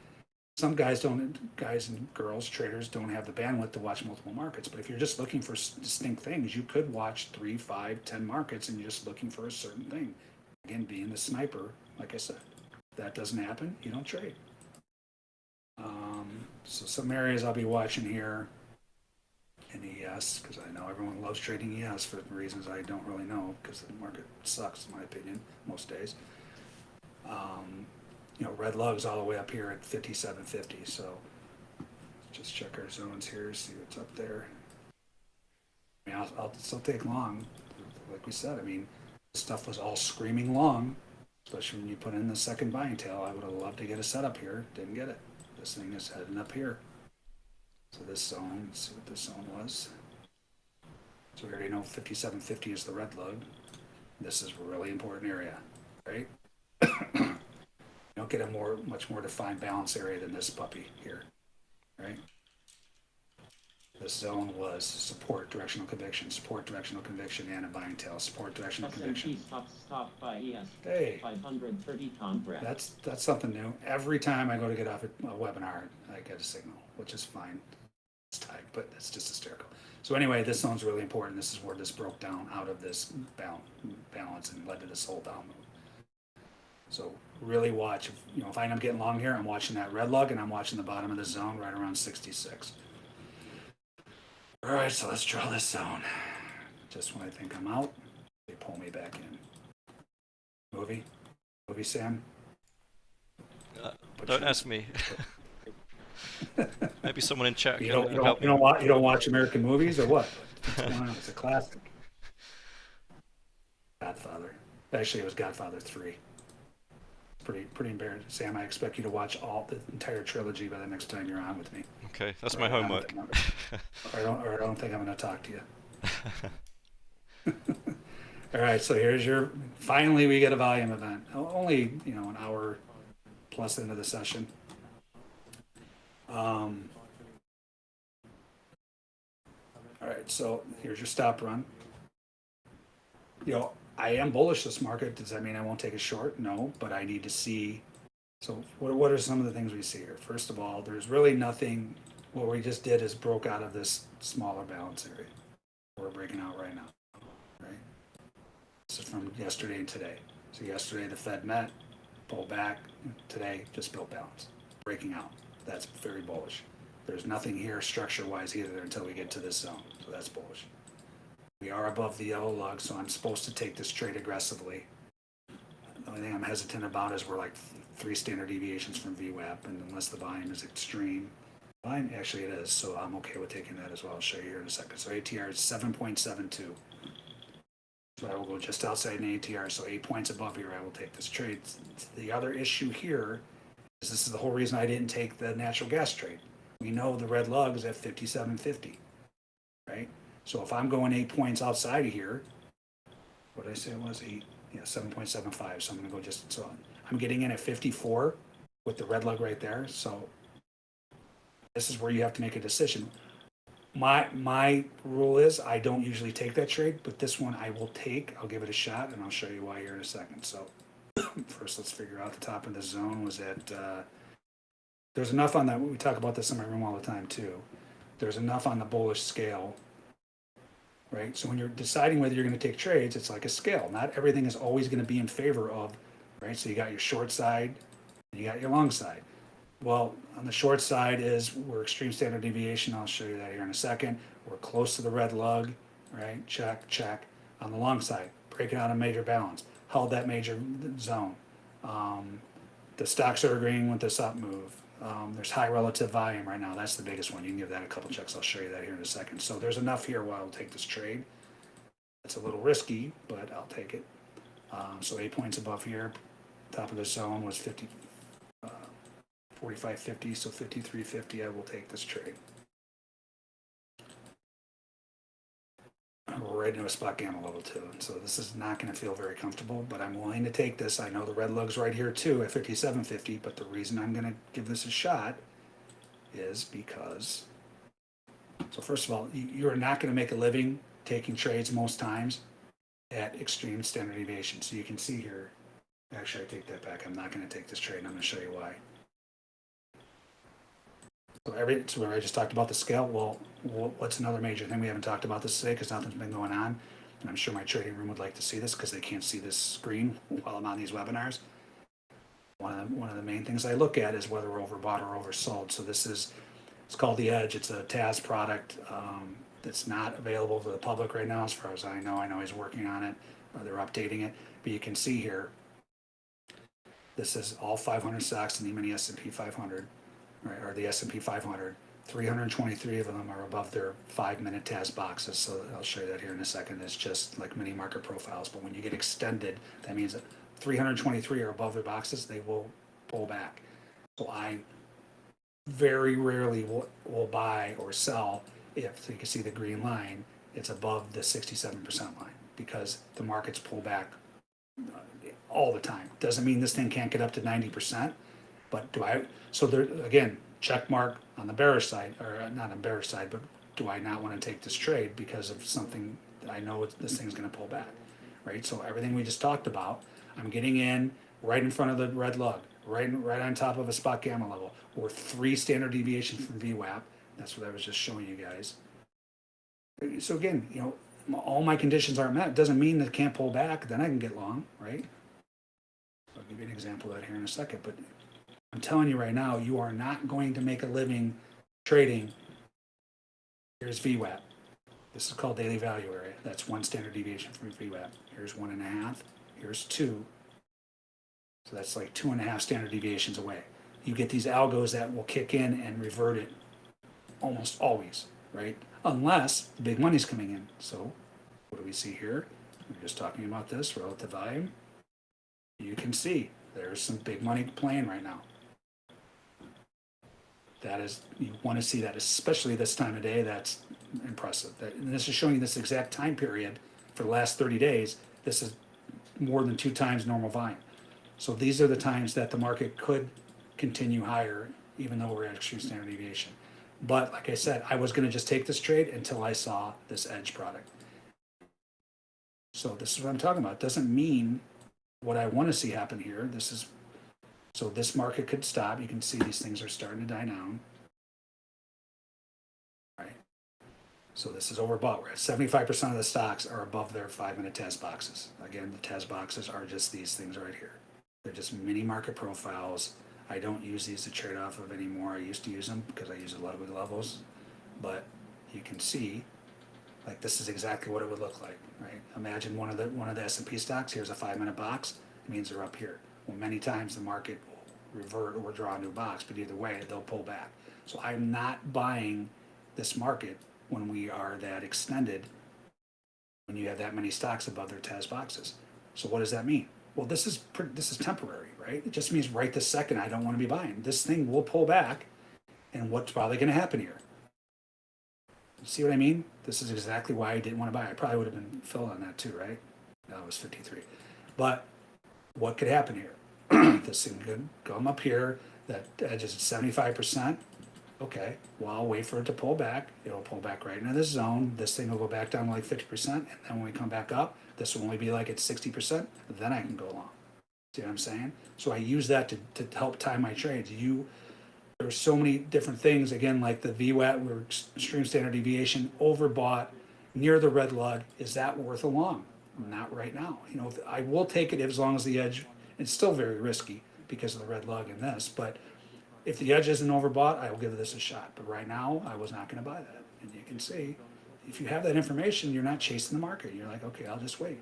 Speaker 2: Some guys don't, guys and girls, traders don't have the bandwidth to watch multiple markets. But if you're just looking for distinct things, you could watch three, five, ten markets, and you're just looking for a certain thing. Again, being the sniper, like I said, if that doesn't happen, you don't trade. Um, so some areas I'll be watching here in ES because I know everyone loves trading ES for reasons I don't really know because the market sucks in my opinion most days. Um, you know, red lugs all the way up here at 57.50. So just check our zones here, see what's up there. I mean, I'll, I'll still take long, like we said. I mean, stuff was all screaming long, especially when you put in the second buying tail. I would have loved to get a setup here, didn't get it. This thing is heading up here. So this zone, let's see what this zone was. So we already know fifty-seven fifty is the red lug. This is a really important area, right? You don't get a more, much more defined balance area than this puppy here, right? This zone was support, directional conviction, support, directional conviction, and a buying tail, support, directional
Speaker 3: S&P
Speaker 2: conviction.
Speaker 3: stop, stop by ES
Speaker 2: Hey,
Speaker 3: five hundred thirty Tom Brad.
Speaker 2: that's, that's something new. Every time I go to get off a a webinar, I get a signal, which is fine. Tight, but it's just hysterical. So anyway, this zone's really important. This is where this broke down out of this balance and led to this whole down move. So really watch, you know, if I end up getting long here, I'm watching that red lug and I'm watching the bottom of the zone right around sixty-six. All right, so let's draw this zone. Just when I think I'm out, they pull me back in. Movie? Movie, Sam?
Speaker 1: Uh, Don't ask me. Maybe someone in chat
Speaker 2: You don't, you don't, you don't watch, you don't watch American movies or what? What's going on? It's a classic. Godfather. Actually, it was Godfather three. Pretty pretty embarrassing. Sam, I expect you to watch all the entire trilogy by the next time you're on with me.
Speaker 1: Okay, that's
Speaker 2: Or
Speaker 1: my homework.
Speaker 2: Or I don't, or I don't think I'm going to talk to you. All right, so here's your. Finally, we get a volume event. Only you know an hour plus into the session. Um, all right, so here's your stop run. You know, I am bullish this market. Does that mean I won't take a short? No, but I need to see. So, what, what are some of the things we see here? First of all, there's really nothing. What we just did is broke out of this smaller balance area. We're breaking out right now, right? This is from yesterday and today. So yesterday the Fed met, pulled back. Today just built balance, breaking out. That's very bullish. There's nothing here structure-wise either until we get to this zone, so that's bullish. We are above the yellow lug, so I'm supposed to take this trade aggressively. The only thing I'm hesitant about is we're like three standard deviations from VWAP, and unless the volume is extreme, volume actually it is, so I'm okay with taking that as well. I'll show you here in a second. So ATR is 7.72. So I will go just outside an ATR, so eight points above here, I will take this trade. The other issue here this is the whole reason I didn't take the natural gas trade. We know the red lug is at 57.50, right? So if I'm going eight points outside of here, what did I say it was? Eight, yeah, 7.75. So I'm gonna go just, so I'm getting in at 54 with the red lug right there. So this is where you have to make a decision. My my rule is I don't usually take that trade, but this one I will take. I'll give it a shot, and I'll show you why here in a second. So first, let's figure out the top of the zone was at. Uh, there's enough on that. We talk about this in my room all the time too. There's enough on the bullish scale, right? So when you're deciding whether you're going to take trades, it's like a scale. Not everything is always going to be in favor of, right? So you got your short side, you got your long side. Well, on the short side is we're extreme standard deviation. I'll show you that here in a second. We're close to the red lug, right? Check, check. On the long side, breaking out a major balance. Held that major zone. Um, the stocks are agreeing with this up move. Um, there's high relative volume right now. That's the biggest one. You can give that a couple checks. I'll show you that here in a second. So there's enough here where I'll take this trade. It's a little risky, but I'll take it. Um, so eight points above here. Top of the zone was 50, 45.50, so 53.50, I will take this trade. Right into a SpotGamma level too, and so this is not gonna feel very comfortable, but I'm willing to take this. I know the red lug's right here too at 57.50, but the reason I'm gonna give this a shot is because, so first of all, you, you're not gonna make a living taking trades most times at extreme standard deviation. So you can see here, actually I take that back. I'm not gonna take this trade and I'm gonna show you why. So every, so I just talked about the scale, well, what's another major thing we haven't talked about this today, because nothing's been going on? And I'm sure my trading room would like to see this, because they can't see this screen while I'm on these webinars. One of, the- one of the main things I look at is whether we're overbought or oversold, so this is, it's called the Edge, it's a TAS product, um, that's not available to the public right now, as far as I know, I know he's working on it, or they're updating it, but you can see here, this is all five hundred stocks in the mini S and P five hundred right, or the S and P 500. 323 of them are above their five-minute TAS boxes. So I'll show you that here in a second. It's just like mini market profiles. But when you get extended, that means that 323 are above their boxes. They will pull back. So I very rarely will, will buy or sell if so you can see the green line. It's above the 67% line because the markets pull back uh, all the time. Doesn't mean this thing can't get up to 90%. But do I, so there, again, check mark on the bearish side, or uh, not on bearish side, but do I not want to take this trade because of something that I know this thing's gonna pull back, right? So everything we just talked about, I'm getting in right in front of the red lug, right, right on top of a SpotGamma level, or three standard deviations from VWAP. That's what I was just showing you guys. So again, you know, all my conditions aren't met. Doesn't mean that it can't pull back, then I can get long, right? I'll give you an example of that here in a second, but I'm telling you right now, you are not going to make a living trading. Here's VWAP. This is called daily value area. That's one standard deviation from VWAP. Here's one and a half. Here's two. So that's like two and a half standard deviations away. You get these algos that will kick in and revert it almost always, right? Unless big money's coming in. So what do we see here? We're just talking about this relative volume. you can see there's some big money playing right now. That is, you want to see that, especially this time of day, that's impressive. That- And this is showing you this exact time period for the last 30 days. This is more than two times normal volume. So these are the times that the market could continue higher, even though we're at extreme standard deviation. But like I said, I was gonna just take this trade until I saw this edge product. So this is what I'm talking about. It Doesn't mean what I wanna see happen here. This is, so this market could stop. You can see these things are starting to die down. Right? So this is overbought. We're at seventy-five percent of the stocks are above their five-minute TAS boxes. Again, the TAS boxes are just these things right here. They're just mini market profiles. I don't use these to trade off of anymore. I used to use them because I use a lot of levels. But you can see, like this is exactly what it would look like, right? Imagine one of the one of the S and P stocks. Here's a five-minute box. It means they're up here. Well, many times the market will revert or draw a new box, but either way, they'll pull back. So I'm not buying this market when we are that extended. When you have that many stocks above their TAS boxes. So what does that mean? Well, this is this is temporary, right? It just means right this second I don't want to be buying. This thing will pull back, and what's probably going to happen here? See what I mean? This is exactly why I didn't want to buy. I probably would have been filled on that too, right? That was 53. But what could happen here? This thing could come up here. That edge is 75%. Okay, well, I'll wait for it to pull back. It'll pull back right into this zone. This thing will go back down to like 50%. And then when we come back up, this will only be like at 60%. Then I can go long. See what I'm saying? So I use that to, to help time my trades. You, there's so many different things. Again, like the VWAP, we're extreme standard deviation, overbought, near the red lug. Is that worth a long? Not right now. You know, I will take it as long as the edge. It's still very risky because of the red lug in this, but if the edge isn't overbought, I will give this a shot. But right now, I was not going to buy that. And you can see, if you have that information, you're not chasing the market. You're like, okay, I'll just wait.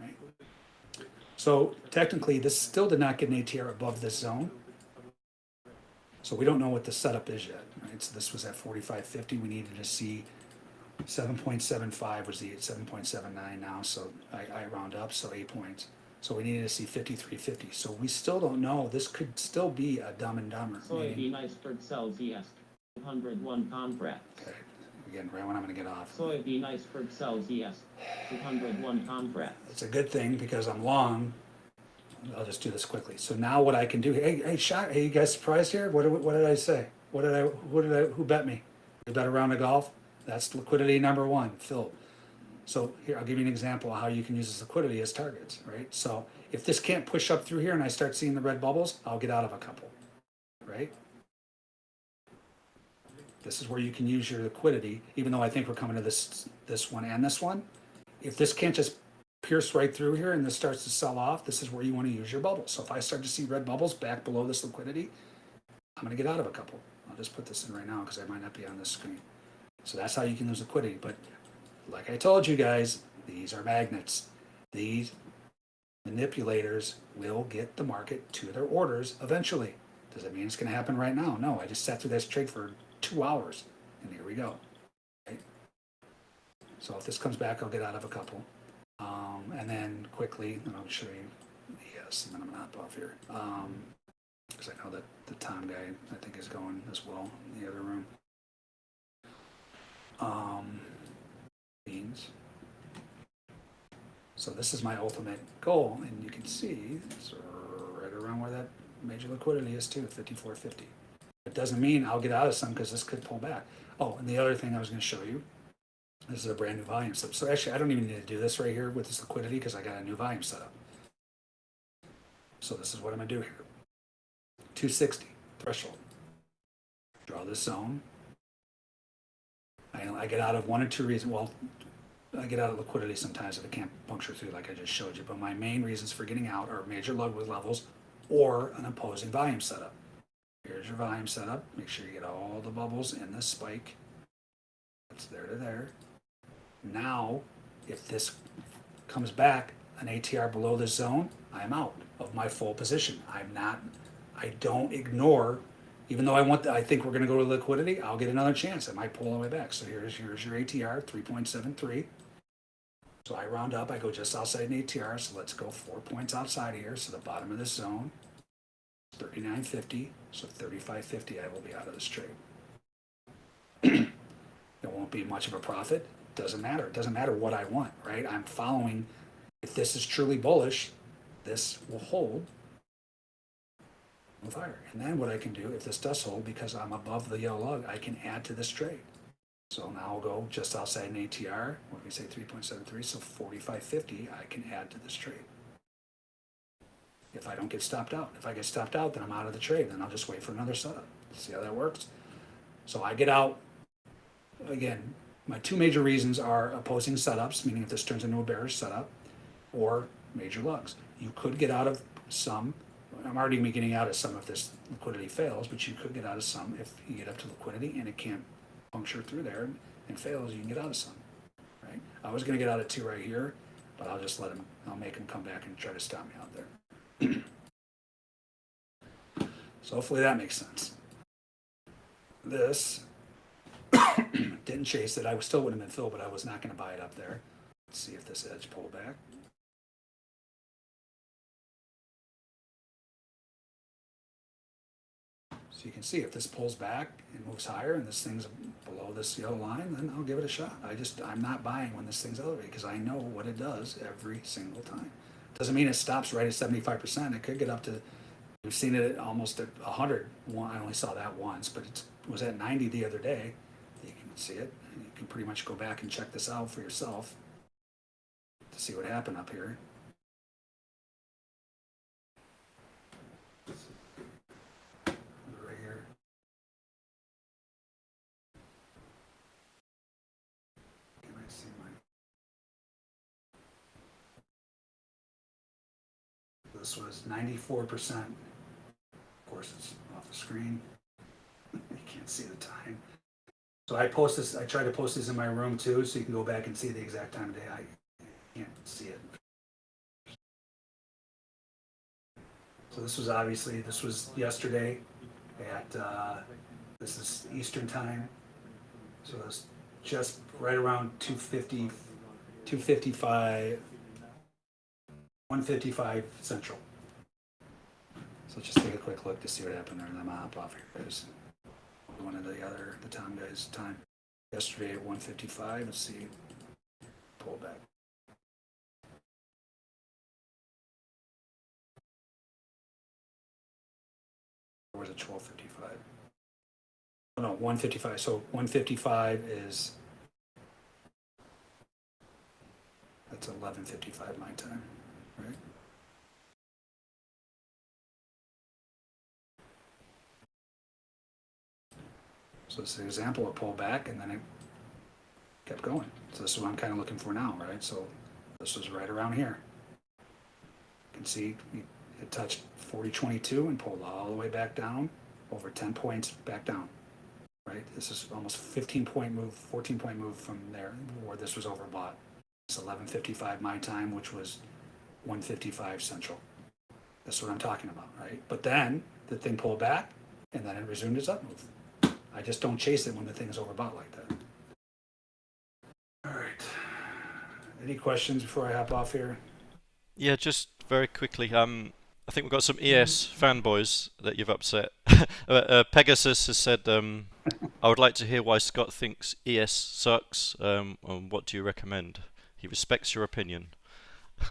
Speaker 2: Right? So technically, this still did not get an ATR above this zone. So we don't know what the setup is yet. Right? So this was at 45.50. We needed to see 7.75 was the 7.79 now. So I, I round up, so eight points. So we needed to see 53.50. So we still don't know. This could still be a dumb and dumber.
Speaker 3: Soybean iceberg sells ES, two hundred one contracts.
Speaker 2: Okay, again, right when I'm gonna get off.
Speaker 3: Soybean iceberg sells ES, two hundred one contracts.
Speaker 2: It's a good thing because I'm long. I'll just do this quickly. So now what I can do, hey, hey, shot, hey, you guys surprised here? What, did- what did I say? What did I, who did I, who bet me? You bet a round of golf? That's liquidity number one, Phil. So here, I'll give you an example of how you can use this liquidity as targets, right? So if this can't push up through here and I start seeing the red bubbles, I'll get out of a couple, right? This is where you can use your liquidity, even though I think we're coming to this, this one and this one. If this can't just pierce right through here and this starts to sell off, this is where you want to use your bubbles. So if I start to see red bubbles back below this liquidity, I'm gonna get out of a couple. I'll just put this in right now because I might not be on this screen. So that's how you can lose liquidity. But like I told you guys, these are magnets. These manipulators will get the market to their orders eventually. Does that mean it's gonna happen right now? No, I just sat through this trade for two hours and here we go. So if this comes back, I'll get out of a couple. Um, and then quickly, and I'll show you, yes, and then I'm gonna hop off here. Um, because I know that the Tom guy, I think, is going as well in the other room. Um, beans. So this is my ultimate goal, and you can see it's right around where that major liquidity is too, 54.50. It doesn't mean I'll get out of some because this could pull back. Oh, and the other thing I was going to show you, this is a brand new volume setup. So actually, I don't even need to do this right here with this liquidity because I got a new volume setup. So this is what I'm going to do here. 260 threshold. Draw this zone. I get out of one or two reasons. Well, I get out of liquidity sometimes if it can't puncture through, like I just showed you. But my main reasons for getting out are major Ludwig levels or an opposing volume setup. Here's your volume setup. Make sure you get all the bubbles in this spike. That's there to there. Now, if this comes back an ATR below this zone, I'm out of my full position. I'm not, I don't ignore, even though I want, the, I think we're gonna go to liquidity, I'll get another chance. I might pull all the way back. So here's, here's your ATR, three point seven three. So I round up, I go just outside an ATR, so let's go four points outside here, so the bottom of this zone, thirty-nine fifty, so thirty-five fifty, I will be out of this trade. There won't be much of a profit, doesn't matter, it doesn't matter what I want, right? I'm following, if this is truly bullish, this will hold higher. And then what I can do, if this does hold, because I'm above the yellow lug, I can add to this trade. So now I'll go just outside an ATR, what do we say, three point seven three, so forty-five fifty, I can add to this trade. If I don't get stopped out, if I get stopped out, then I'm out of the trade, then I'll just wait for another setup, see how that works? So I get out, again, my two major reasons are opposing setups, meaning if this turns into a bearish setup, or major lugs. You could get out of some, I'm already getting out of some if this liquidity fails, but you could get out of some if you get up to liquidity and it can't puncture through there and fails, you can get out of some, right? I was gonna get out of two right here, but I'll just let him, I'll make him come back and try to stop me out there. So hopefully that makes sense. This didn't chase it. I still would have been filled, but I was not gonna buy it up there. Let's see if this edge pulled back. So you can see if this pulls back and moves higher and this thing's below this yellow line, then I'll give it a shot. I just, I'm not buying when this thing's elevated because I know what it does every single time. Doesn't mean it stops right at seventy-five percent. It could get up to, we've seen it at almost at a hundred. One, I only saw that once, but it was at ninety the other day. You can see it. You can pretty much go back and check this out for yourself to see what happened up here. Right here. Can I see my? This was ninety-four percent. Of course, it's off the screen. You can't see the time. So I post this, I try to post this in my room too, so you can go back and see the exact time of day. I can't see it. So this was obviously, this was yesterday at, uh, this is Eastern time. So it's just right around 250, 255, 155 central. So let's just take a quick look to see what happened there, then I'll hop off here, guys. One of the other, the Tom guys' time. Yesterday at 155, let's see, pull back. Was it 1255? Oh, no, 155, so 155 is, that's 1155 my time, So it's an example of pull back and then it kept going. So this is what I'm kind of looking for now, right? So this was right around here. You can see it touched 4022 and pulled all the way back down, over 10 points back down. Right? This is almost 15 point move, 14 point move from there where this was overbought. It's 1155 my time, which was 155 central. That's what I'm talking about, right? But then the thing pulled back and then it resumed its up move. I just don't chase it when the thing is overbought like that. All right. Any questions before I hop off here?
Speaker 1: Yeah, just very quickly. Um, I think we've got some ES fanboys that you've upset. uh, uh, Pegasus has said, um, "I would like to hear why Scott thinks ES sucks. Um, and what do you recommend? He respects your opinion."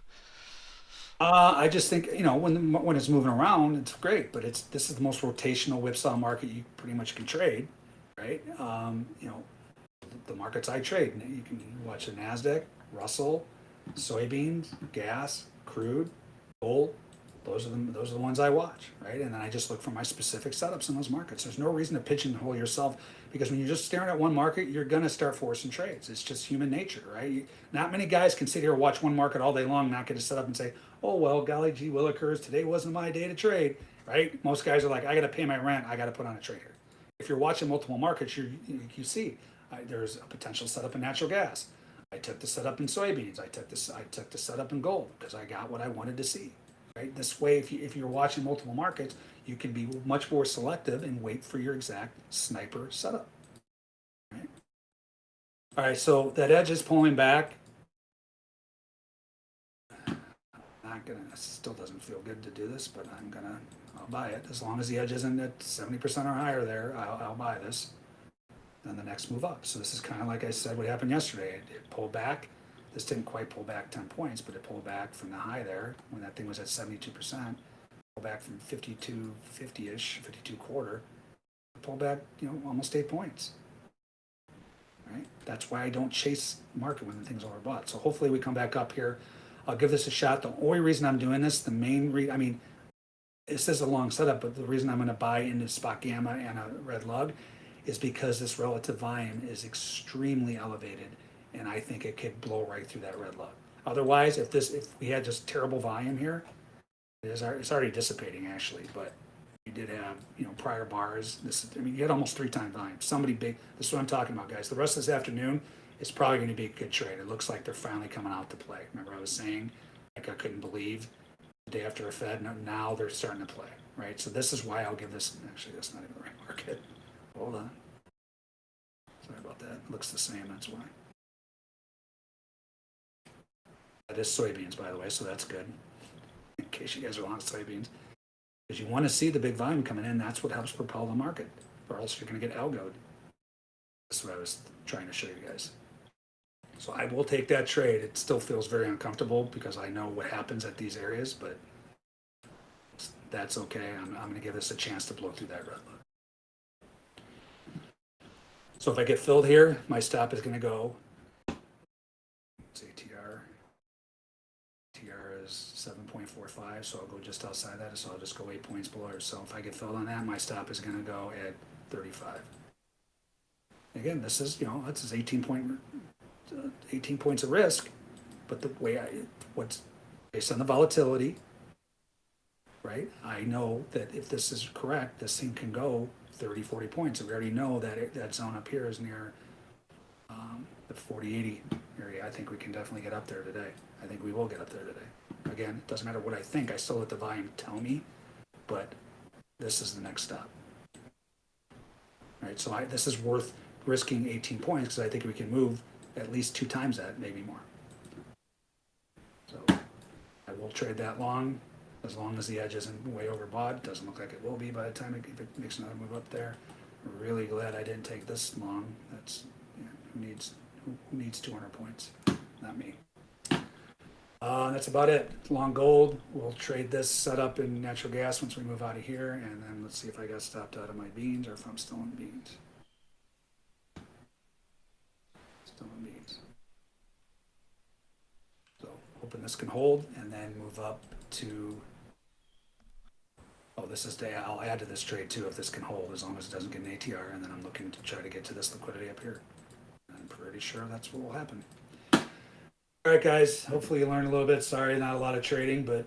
Speaker 2: Uh, I just think you know when the, when it's moving around, it's great. But it's this is the most rotational whipsaw market you pretty much can trade, right? Um, you know, the markets I trade. You can watch the Nasdaq, Russell, soybeans, gas, crude, gold. Those are the those are the ones I watch, right? And then I just look for my specific setups in those markets. There's no reason to pigeonhole yourself because when you're just staring at one market, you're gonna start forcing trades. It's just human nature, right? Not many guys can sit here and watch one market all day long, not get a setup and say, "Oh well, golly gee willikers, today wasn't my day to trade." Right? Most guys are like, "I got to pay my rent. I got to put on a trader." If you're watching multiple markets, you you see I, there's a potential setup in natural gas. I took the setup in soybeans. I took this. I took the setup in gold because I got what I wanted to see. Right. This way, if you if you're watching multiple markets, you can be much more selective and wait for your exact sniper setup. Right. All right. So that edge is pulling back. Not gonna, it still doesn't feel good to do this, but I'm gonna, I'll buy it. As long as the edge isn't at seventy percent or higher there, I'll, I'll buy this. Then the next move up. So this is kind of like I said, what happened yesterday. It, it pulled back. This didn't quite pull back ten points, but it pulled back from the high there when that thing was at seventy-two percent. Pulled back from 52, 50-ish, fifty-two quarter. Pulled back, you know, almost eight points. Right? That's why I don't chase market when the thing's overbought. So hopefully we come back up here. I'll give this a shot. The only reason I'm doing this, the main re, I mean, this is a long setup, but the reason I'm gonna buy into SpotGamma and a red lug is because this relative volume is extremely elevated and I think it could blow right through that red lug. Otherwise, if this, if we had just terrible volume here, it is, it's already dissipating actually, but you did have, you know, prior bars. This I mean, you had almost three times volume. Somebody big. This is what I'm talking about, guys. The rest of this afternoon is probably going to be a good trade. It looks like they're finally coming out to play. Remember, I was saying, like I couldn't believe the day after a Fed. Now they're starting to play, right? So this is why I'll give this. Actually, that's not even the right market. Hold on. Sorry about that. Looks the same. That's why. That is soybeans, by the way, so that's good. In case you guys are long soybeans. Because you want to see the big volume coming in, that's what helps propel the market, or else you're going to get algoed. That's what I was trying to show you guys. So I will take that trade. It still feels very uncomfortable because I know what happens at these areas, but that's okay. I'm, I'm going to give this a chance to blow through that red line. So if I get filled here, my stop is going to go. Let's TR. TR is seven point four five, so I'll go just outside that, so I'll just go eight points below. So if I get filled on that, my stop is gonna go at thirty-five. Again, this is, you know, this is eighteen point, uh, eighteen points of risk, but the way I, what's, based on the volatility, right? I know that if this is correct, this thing can go 30, 40 points. And we already know that it, that zone up here is near um, the 40, 80 area. I think we can definitely get up there today. I think we will get up there today. Again, it doesn't matter what I think. I still let the volume tell me, but this is the next stop. Right, so I, this is worth risking 18 points because I think we can move at least two times that, maybe more. So I will trade that long as long as the edge isn't way overbought. Doesn't look like it will be by the time it, it makes another move up there. Really glad I didn't take this long. That's yeah, who needs who, who needs 200 points? Not me. Uh, that's about it. Long gold. We'll trade this setup in natural gas once we move out of here, and then let's see if I got stopped out of my beans or if I'm still in beans. So hoping this can hold, and then move up to. Oh, this is day. I'll add to this trade too if this can hold, as long as it doesn't get an ATR, and then I'm looking to try to get to this liquidity up here. I'm pretty sure that's what will happen. All right, guys. Hopefully you learned a little bit. Sorry, not a lot of trading, but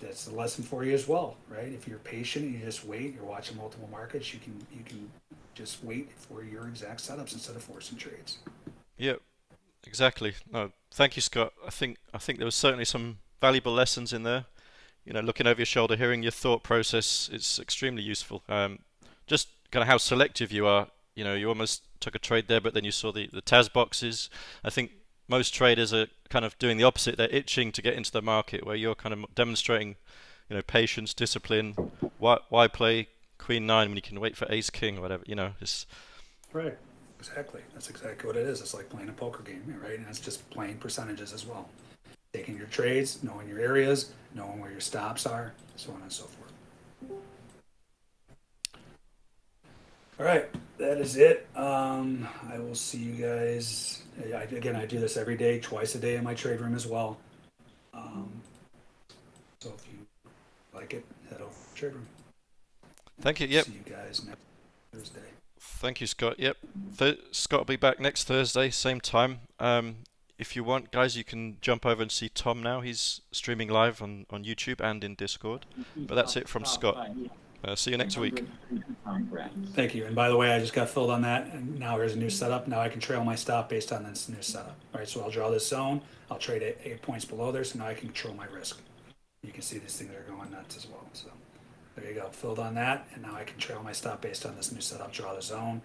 Speaker 2: that's, a lesson for you as well, right? If you're patient, and you just wait. You're watching multiple markets. You can you can just wait for your exact setups instead of forcing trades.
Speaker 1: Yep, exactly. No, thank you, Scott. I think I think there was certainly some valuable lessons in there. You know, looking over your shoulder, hearing your thought process, it's extremely useful. Um, just kind of how selective you are. You know, you almost took a trade there, but then you saw the the TAS boxes. I think most traders are kind of doing the opposite. They're itching to get into the market, where you're kind of demonstrating, you know, patience, discipline. Why why play Queen Nine when you can wait for Ace King or whatever? You know, it's
Speaker 2: Right. Exactly. That's exactly what it is. It's like playing a poker game, right? And it's just playing percentages as well. Taking your trades, knowing your areas, knowing where your stops are, so on and so forth. All right, that is it. Um, I will see you guys. I, again, I do this every day, twice a day in my trade room as well. Um, so if you like it, head over to the trade room.
Speaker 1: thank you. Yep.
Speaker 2: See you guys next Thursday.
Speaker 1: Thank you, Scott. Yep, Th- Scott will be back next Thursday, same time. Um, if you want, guys, you can jump over and see Tom now. He's streaming live on, on YouTube and in Discord. But that's it from Scott. Uh, see you next week.
Speaker 2: Thank you. And by the way, I just got filled on that, and now here's a new setup. Now I can trail my stop based on this new setup. All right, so I'll draw this zone. I'll trade it eight points below there, so now I can control my risk. You can see these things are going nuts as well. So there you go, filled on that, and now I can trail my stop based on this new setup. Draw the zone.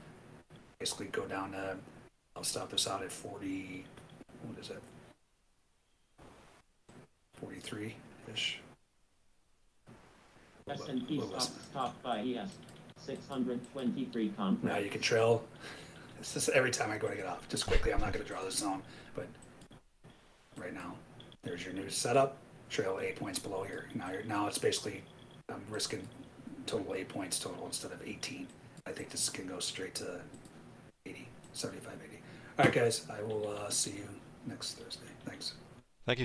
Speaker 2: Basically, go down to. I'll stop this out at 40. What is it? 43-ish.
Speaker 3: S and P
Speaker 2: Little less.
Speaker 3: by ES, six hundred twenty-three
Speaker 2: Now you can trail, this is every time I go to get off, just quickly, I'm not gonna draw the zone, but right now, there's your new setup, trail eight points below here. Now you're, now it's basically, I'm risking total eight points total instead of eighteen. I think this can go straight to 80, 75, 80. All right, guys, I will, uh, see you next Thursday. Thanks.
Speaker 1: Thank you,